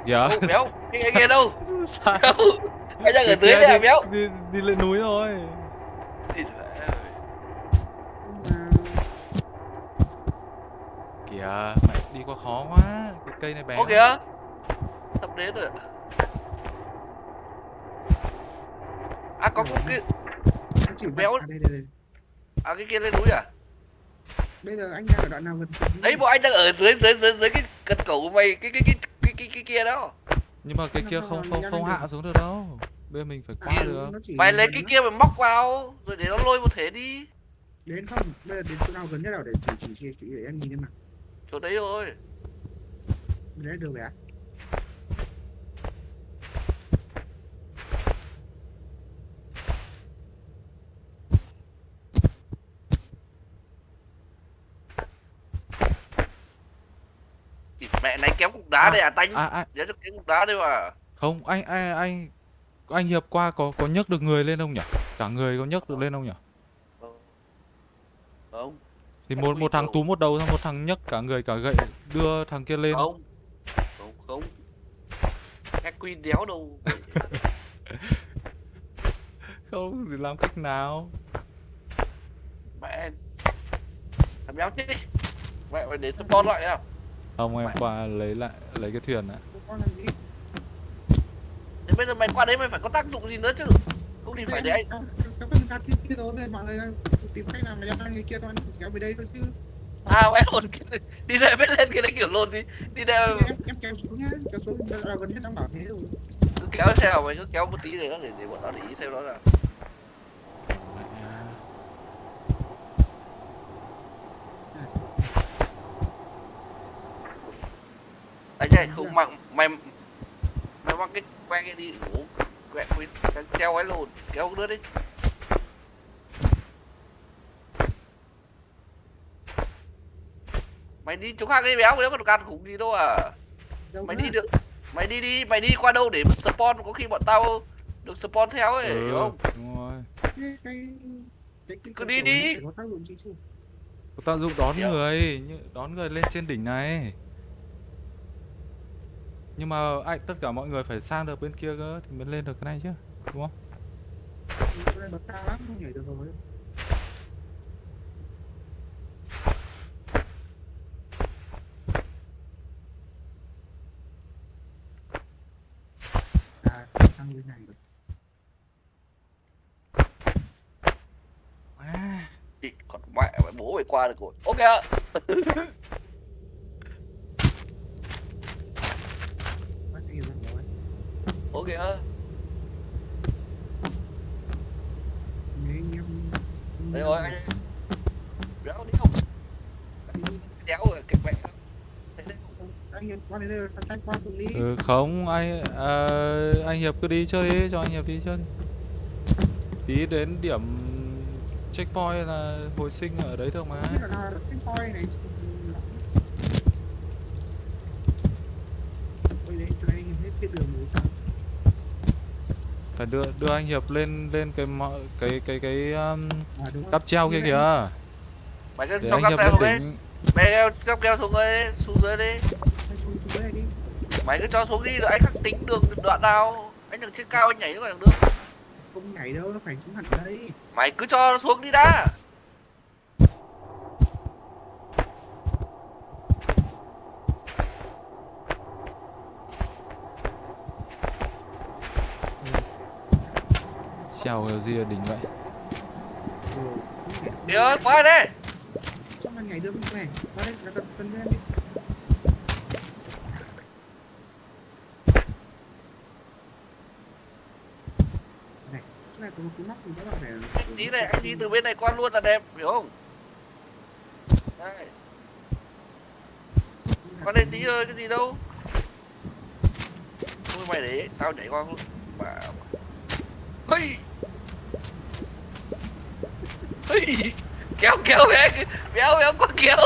Dạ. Ô, béo, cái cái kia đâu? [laughs] Sao? Đâu? Anh đang ở dưới đây à đi- béo? Đi, đi lên núi rồi. Kìa, mẹ đi qua khó quá. Cái cây này bé. Ô kìa. Sắp đến rồi. À có có cái nó chỉ béo- À, đây, đây, đây. à cái kia lên núi à? Bây giờ anh đang ở đoạn nào gần? Đấy bọn anh đang ở dưới dưới dưới dưới cái cần cổ của mày cái cái cái cái cái, cái kia đó. Nhưng mà cái kia không không không hạ xuống được đâu. Bây giờ mình phải qua À, được. Mày lấy cái kia mà móc vào rồi để nó lôi một thể đi. đến không bây giờ đến chỗ nào gần nhất nào để chỉ chỉ chỉ, chỉ để em nhìn em nào Chỗ đấy rồi. đấy được rồi à Thì mẹ này kéo cục đá À, đây à tanh. À, à, Nhớ được cái cục đá đây mà. Không, anh anh anh anh Hiệp qua có có nhấc được người lên không nhỉ? Cả người có nhấc được lên không nhỉ? Không Thì một một thằng túm một đầu xong một thằng nhấc cả người cả gậy đưa thằng kia lên. không không không các quy đéo đâu [laughs] Không thì làm cách nào? mẹ làm béo chết đi mẹ phải đến support lại nào Không em Mẹ. qua lấy lại lấy cái thuyền gì? Thế bây giờ mày qua đấy mày phải có tác dụng gì nữa chứ? Cũng thì phải để anh. các bạn đặt cái kia rồi mọi người tìm cách làm cho người kia thôi kéo về đây thôi chứ. À lồn cái- đi đây biết lên cái đấy kiểu lồn đi. Đi đây em em kéo xuống nhá kéo xuống là gần nhất đang bảo thế rồi. Cứ kéo theo mày cứ kéo một tí để nó để, để bọn nó để ý xem nó là anh không mặc mày mày mang cái que cái đi ngủ quẹt quýt kéo ấy lồn kéo đứa đi mày đi chỗ khác đi béo béo còn can khủng gì đâu à đâu mày nữa. đi được mày đi đi mày đi qua đâu để spawn có khi bọn tao được spawn theo ấy hiểu Ừ, không đúng rồi. cái cái cái cái Cứ đi đi. có tác dụng đón Dạ. người, như- đón người lên trên đỉnh này. Nhưng mà anh tất cả mọi người phải sang được bên kia cơ thì mới lên được cái này chứ, đúng không? cái cao lắm không nhảy được rồi à sang bên này À, Chị, còn mẹ mày bố mày qua được rồi ok ạ [laughs] bắt đi rồi ok ạ Nếu anh em đây rồi anh đéo đi không? Đéo rồi kẹp mẹ. Đấy ừ, không anh ờ, anh Hiệp cứ đi chơi đi, cho anh Hiệp đi chơi đi. Tí đến điểm checkpoint là hồi sinh ở đấy được mà. Không biết là nào là cái point này Ôi đấy, cho anh em hết cái đường mới xong Phải đưa đưa anh Hiệp lên lên cái mọ- cái cái cái um, À cáp treo kia kìa. mày cứ Hiệp keo lên xuống đấy đỉnh. mày keo cắp keo xuống đây xuống dưới đi. Đi. Mày cứ cho xuống đi rồi anh khắc tính đường đoạn nào. Anh đừng trên cao anh nhảy vào đằng được Không nhảy đâu, nó phải xuống hẳn đây. Mày cứ cho nó xuống đi đã Treo kiểu gì đỉnh vậy? Ơi qua đây. Cho mà nhảy được không này Qua đây, là cần cần lên đi. Này, chỗ này có một cái móc thì các bạn phải anh tí này anh đi từ bên này qua luôn là đẹp hiểu không? Đây qua đây tí ơi cái gì đâu? Thôi mày để tao nhảy qua luôn hey hey kéo kéo bé béo béo qua kéo.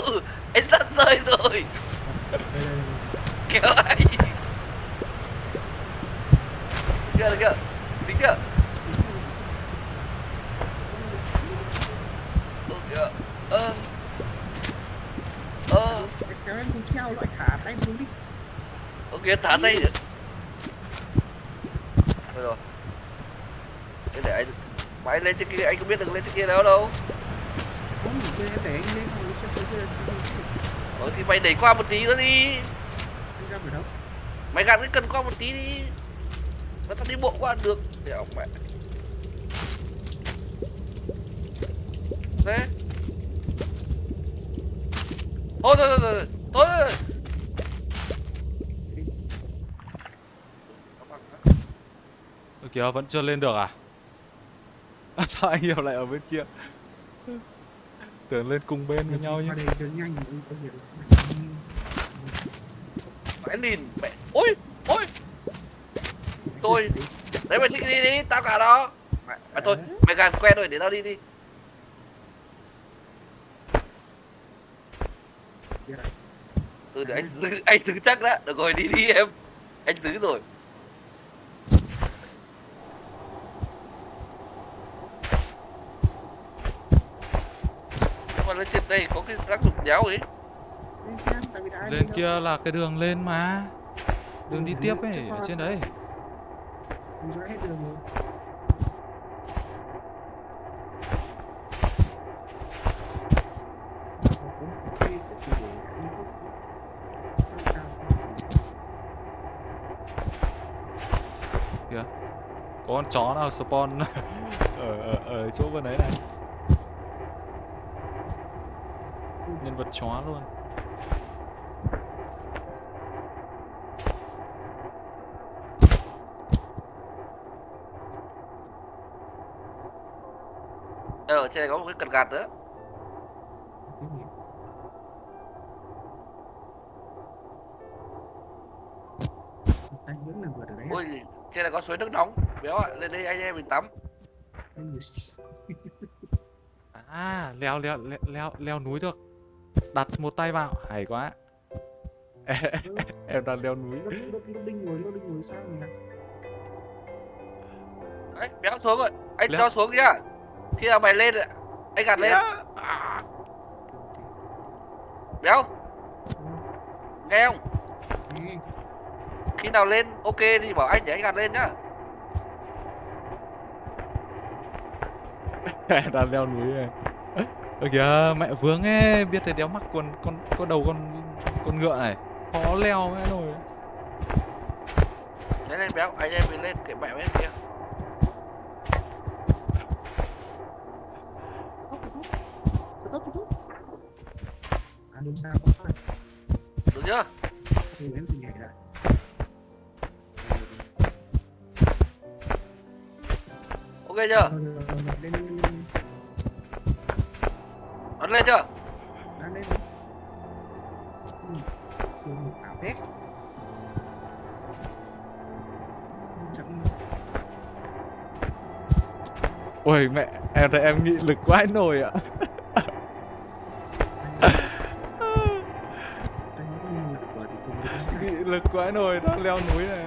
Anh sắp rơi rồi. Kéo anh. Kia kia tính chưa? Ơ kìa ơ. Ơ. Kéo em xuống theo loại thả tay xuống đi. Ok thả tay rồi thế để anh mà anh lên trên kia anh có biết được lên trên kia đâu đâu. Không, để em để anh lên rồi xem cái cái. Ờ thì mày đẩy qua một tí nữa đi. Anh ra ở đâu Mày gạt cái cần qua một tí đi. Nó tao đi bộ qua được. Để ông mẹ. Thế. Thôi thôi thôi. Thôi Thôi thôi. Ơ kìa vẫn chưa lên được à? [laughs] à sao anh Hiệp lại ở bên kia? Tưởng lên cùng bên với nhau hiểu Mẹ nhìn mẹ Ôi ôi. Tôi Đấy mày thích đi đi Tao cả đó Mẹ, mẹ thôi Mày gạt quen rồi để tao đi đi. Ừ để anh anh giữ chắc đã. Được rồi đi đi em. Anh giữ rồi lên trên đây có cái tác dụng đéo ấy. Lên kia là cái đường lên mà. Đường đi tiếp ấy ở trên đấy. Mình sẽ hết đường rồi. Kìa có con chó nào spawn [laughs] ở ở ở chỗ bên đấy này nhân vật chó luôn. Ờ, ở trên này có một cái cần gạt nữa. Anh vẫn là vượt ở đấy ôi trên này có suối nước nóng. Béo ạ lên đây anh em mình tắm. À leo leo leo leo, leo núi được đặt một tay vào hay quá. Em đang leo núi. Nó nó nó đinh ngồi nó đinh ngồi sao nhỉ đấy béo xuống rồi. Anh Leo. cho xuống nhá. Khi nào mày lên ạ, anh gạt lên. Béo nghe không khi nào lên ok thì bảo anh để anh gạt lên nhá. Em đang leo núi này Ơ kìa, mẹ vướng ấy, biết thế đéo mắc con con con đầu con con ngựa này. Khó leo mẹ nồi lên lên béo, anh em mình lên cái mẹ bên kia. Tốt tốt tốt à đúng sao có được chưa? Thì em nhảy lại ok chưa? Ấn lên chưa đang lên Ừ, siêu một ảo hết chẳng ôi mẹ em thấy em nghị lực quá nồi ạ nghị lực quá nồi đang leo núi này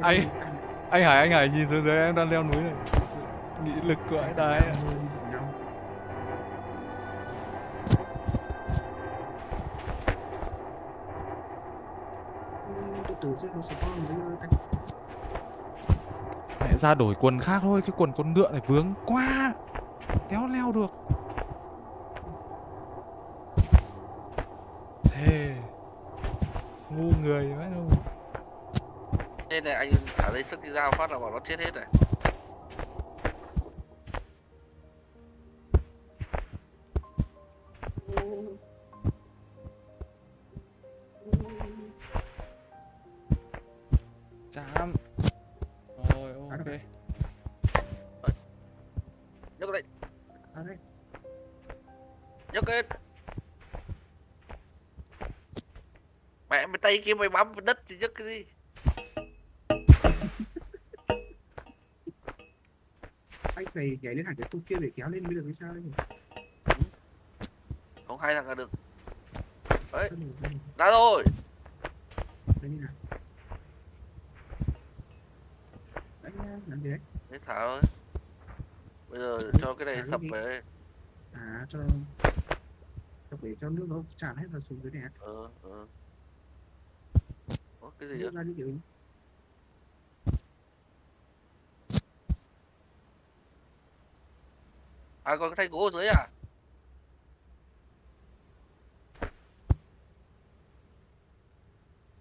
Anh- anh hải anh hải nhìn xuống dưới em đang leo núi này. Nghị lực đấy có một cái mẹ ra đổi quần khác thôi cái quần con ngựa này vướng quá. Đéo leo được. Thế ngu người vậy đâu nên này anh thả dây sức cái dao phát là bảo nó chết hết này chạm. Rồi ok. Nhấc lên. Nhấc lên. Mẹ mày tay kia mày vào đất thì nhấc cái gì anh phải nhảy lên hẳn cái tung kia để kéo lên mới được hay sao đấy không hai thằng là được. Được? ra rồi. Đây như nào. Đấy, làm gì đấy? Thế thả thôi. Bây giờ cho cái này sập về à cho cho để cho nước nó tràn hết vào xuống dưới này. Ờ ờ. Ủa, cái gì vậy ra như kiểu à còn cái thanh gỗ ở dưới à?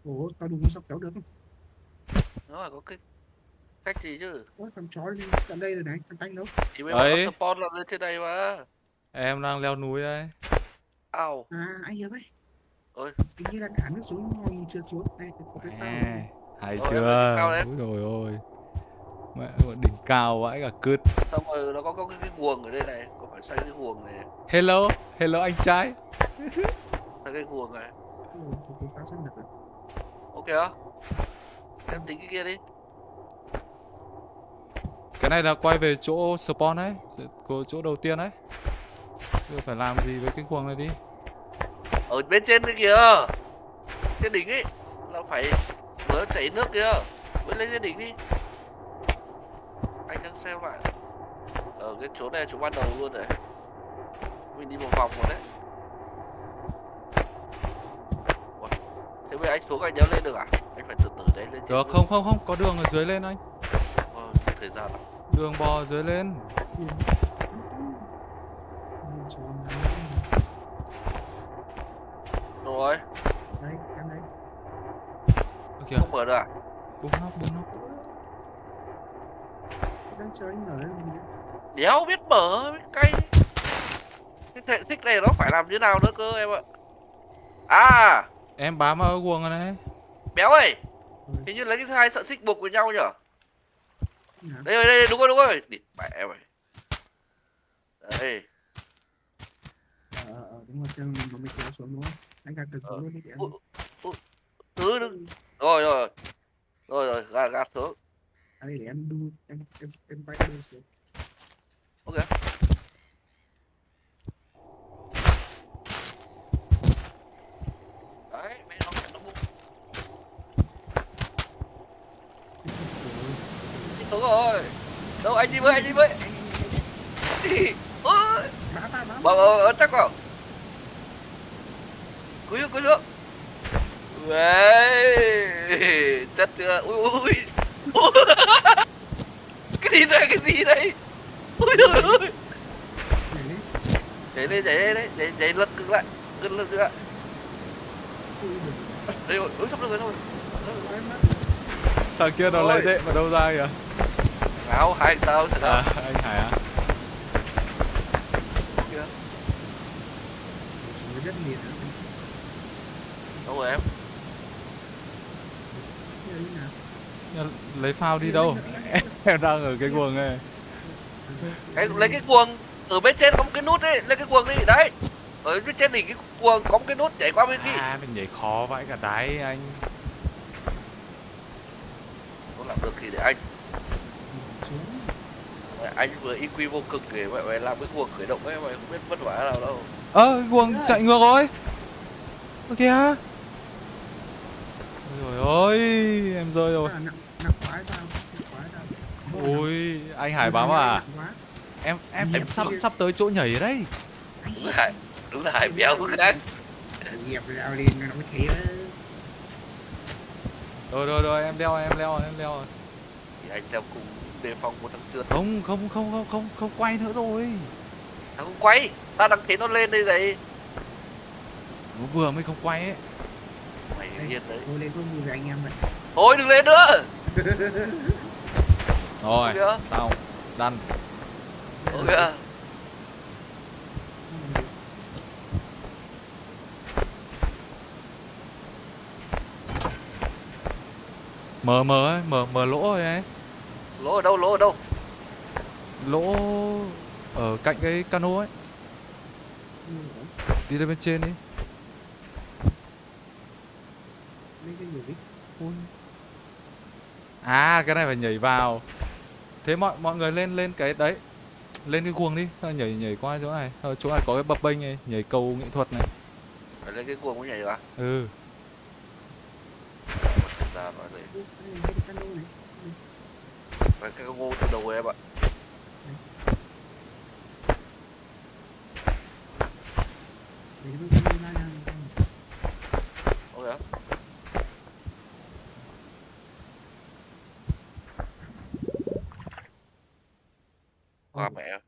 Ủa tao đừng sắp kéo được? Không nó phải có cái cách gì chứ? Ủa thằng chó đi tận đây rồi này thằng tanh đâu? Thì giờ Đấy. spawn là lên trên đây mà. Em đang leo núi đây. Ao. À anh hiểu đấy. Ôi. hình như là cả nước xuống nhưng chưa xuống. Đây có cái tao. Hay Ôi, chưa? cao đấy. Úi dồi ôi mẹ đỉnh cao vãi cả cứt. Xong rồi nó có, có cái, cái guồng ở đây này có phải xoay cái guồng này hello hello anh trai. Xoay cái guồng này. Cái- [laughs] cái ok không em tính cái kia đi. Cái này là quay về chỗ spawn đấy của chỗ đầu tiên Bây giờ phải làm gì với cái cuồng này đi? Ở bên trên kia kìa. Trên đỉnh ấy là phải vừa chảy nước kìa. Mới lên trên đỉnh đi xem lại. Ở cái chỗ này chỗ ban đầu luôn rồi mình đi một vòng rồi đấy. Ủa, thế bây anh xuống anh đéo lên được à? Anh phải từ từ đấy lên Được không không không có đường ở dưới lên anh. Ờ, thời gian Đường bò dưới lên. Rồi. Đấy em đấy. Kìa không mở được à? Bung nóc nóc đang chơi anh ở đây mình đéo biết mở biết cay cái thể tích này nó phải làm như nào nữa cơ em ạ à Em bám vào cái guồng này này béo ơi hình như lấy cái hai sợi xích buộc với nhau nhở đây đây, đây đúng rồi đúng rồi địt mẹ em ơi đây ờ ờ đúng rồi chân mình mà mình kéo xuống đúng không anh gạt được Ờ. xuống luôn đi ui, thứ đừng rồi rồi rồi rồi gạt gạt xuống à đây để em đu em em em bay đu xuống. Ok. Đấy mẹ nó nó bung xuống rồi. Đâu anh đi với anh đi với. Đi [laughs] ôi. Bá ta bá chắc vào. Cúi xuống cúi xuống. Đấy, [laughs] chất chưa? Ui Ui cái gì đây cái gì đây? Ui nhảy lên nhảy lên nhảy lên đấy nhảy nhảy lật cực lại lật lật lại. Ui được đây rồi ui sắp được rồi mắt Thằng kia nó lấy Ôi. đệm ở đâu ra kìa. Áo hai tao thật À anh Hải à? Đất liền đâu rồi em Lấy phao đi đâu? [laughs] Em đang ở cái guồng này. Cái lấy cái cuồng ở bên trên có một cái nút đấy lấy cái cuồng đi đấy. Ở bên trên đỉnh cái cuồng có một cái nút nhảy qua bên kia. À mình nhảy khó vãi cả đáy anh. Không làm được thì để anh. Anh vừa EQ vô cực để mẹ mày làm cái cuồng khởi động ấy mày không biết vất vả nào đâu. Ơ cái guồng chạy ngược rồi. Ơ kìa. Ôi dồi ôi Em rơi rồi à, nặng nặng quá hay sao nặng quá hay Ôi anh Hải bám à? quá. Em em em sắp sắp tới chỗ nhảy đấy. Anh đúng là đúng là hai béo có khác. Nghiệp leo lên nó mới thế. Rồi rồi rồi em leo em leo em leo. Rồi thì anh theo cùng đề phòng một thằng trượt. Không không không không không không quay nữa rồi. Thằng không quay ta đang thấy nó lên đây này Nó vừa mới không quay ấy. Mày yên đấy. Thôi lên thôi mùi với anh em vậy thôi đừng lên nữa [laughs] Rồi xong. Đăn ok Mở mở ấy mở mở lỗ rồi ấy. Lỗ ở đâu lỗ ở đâu? Lỗ ở cạnh cái cano ấy. Đi lên bên trên đi. À cái này phải nhảy vào Thế mọi mọi người lên lên cái đấy Lên cái guồng đi. Thôi Nhảy nhảy qua chỗ này. Ờ, Chỗ này có cái bập bênh này Nhảy cầu nghệ thuật này. Phải lên cái cuồng mới nhảy được à Ừ. Ra đây. Cái cano từ đầu em ạ. Để Hoa mẹ.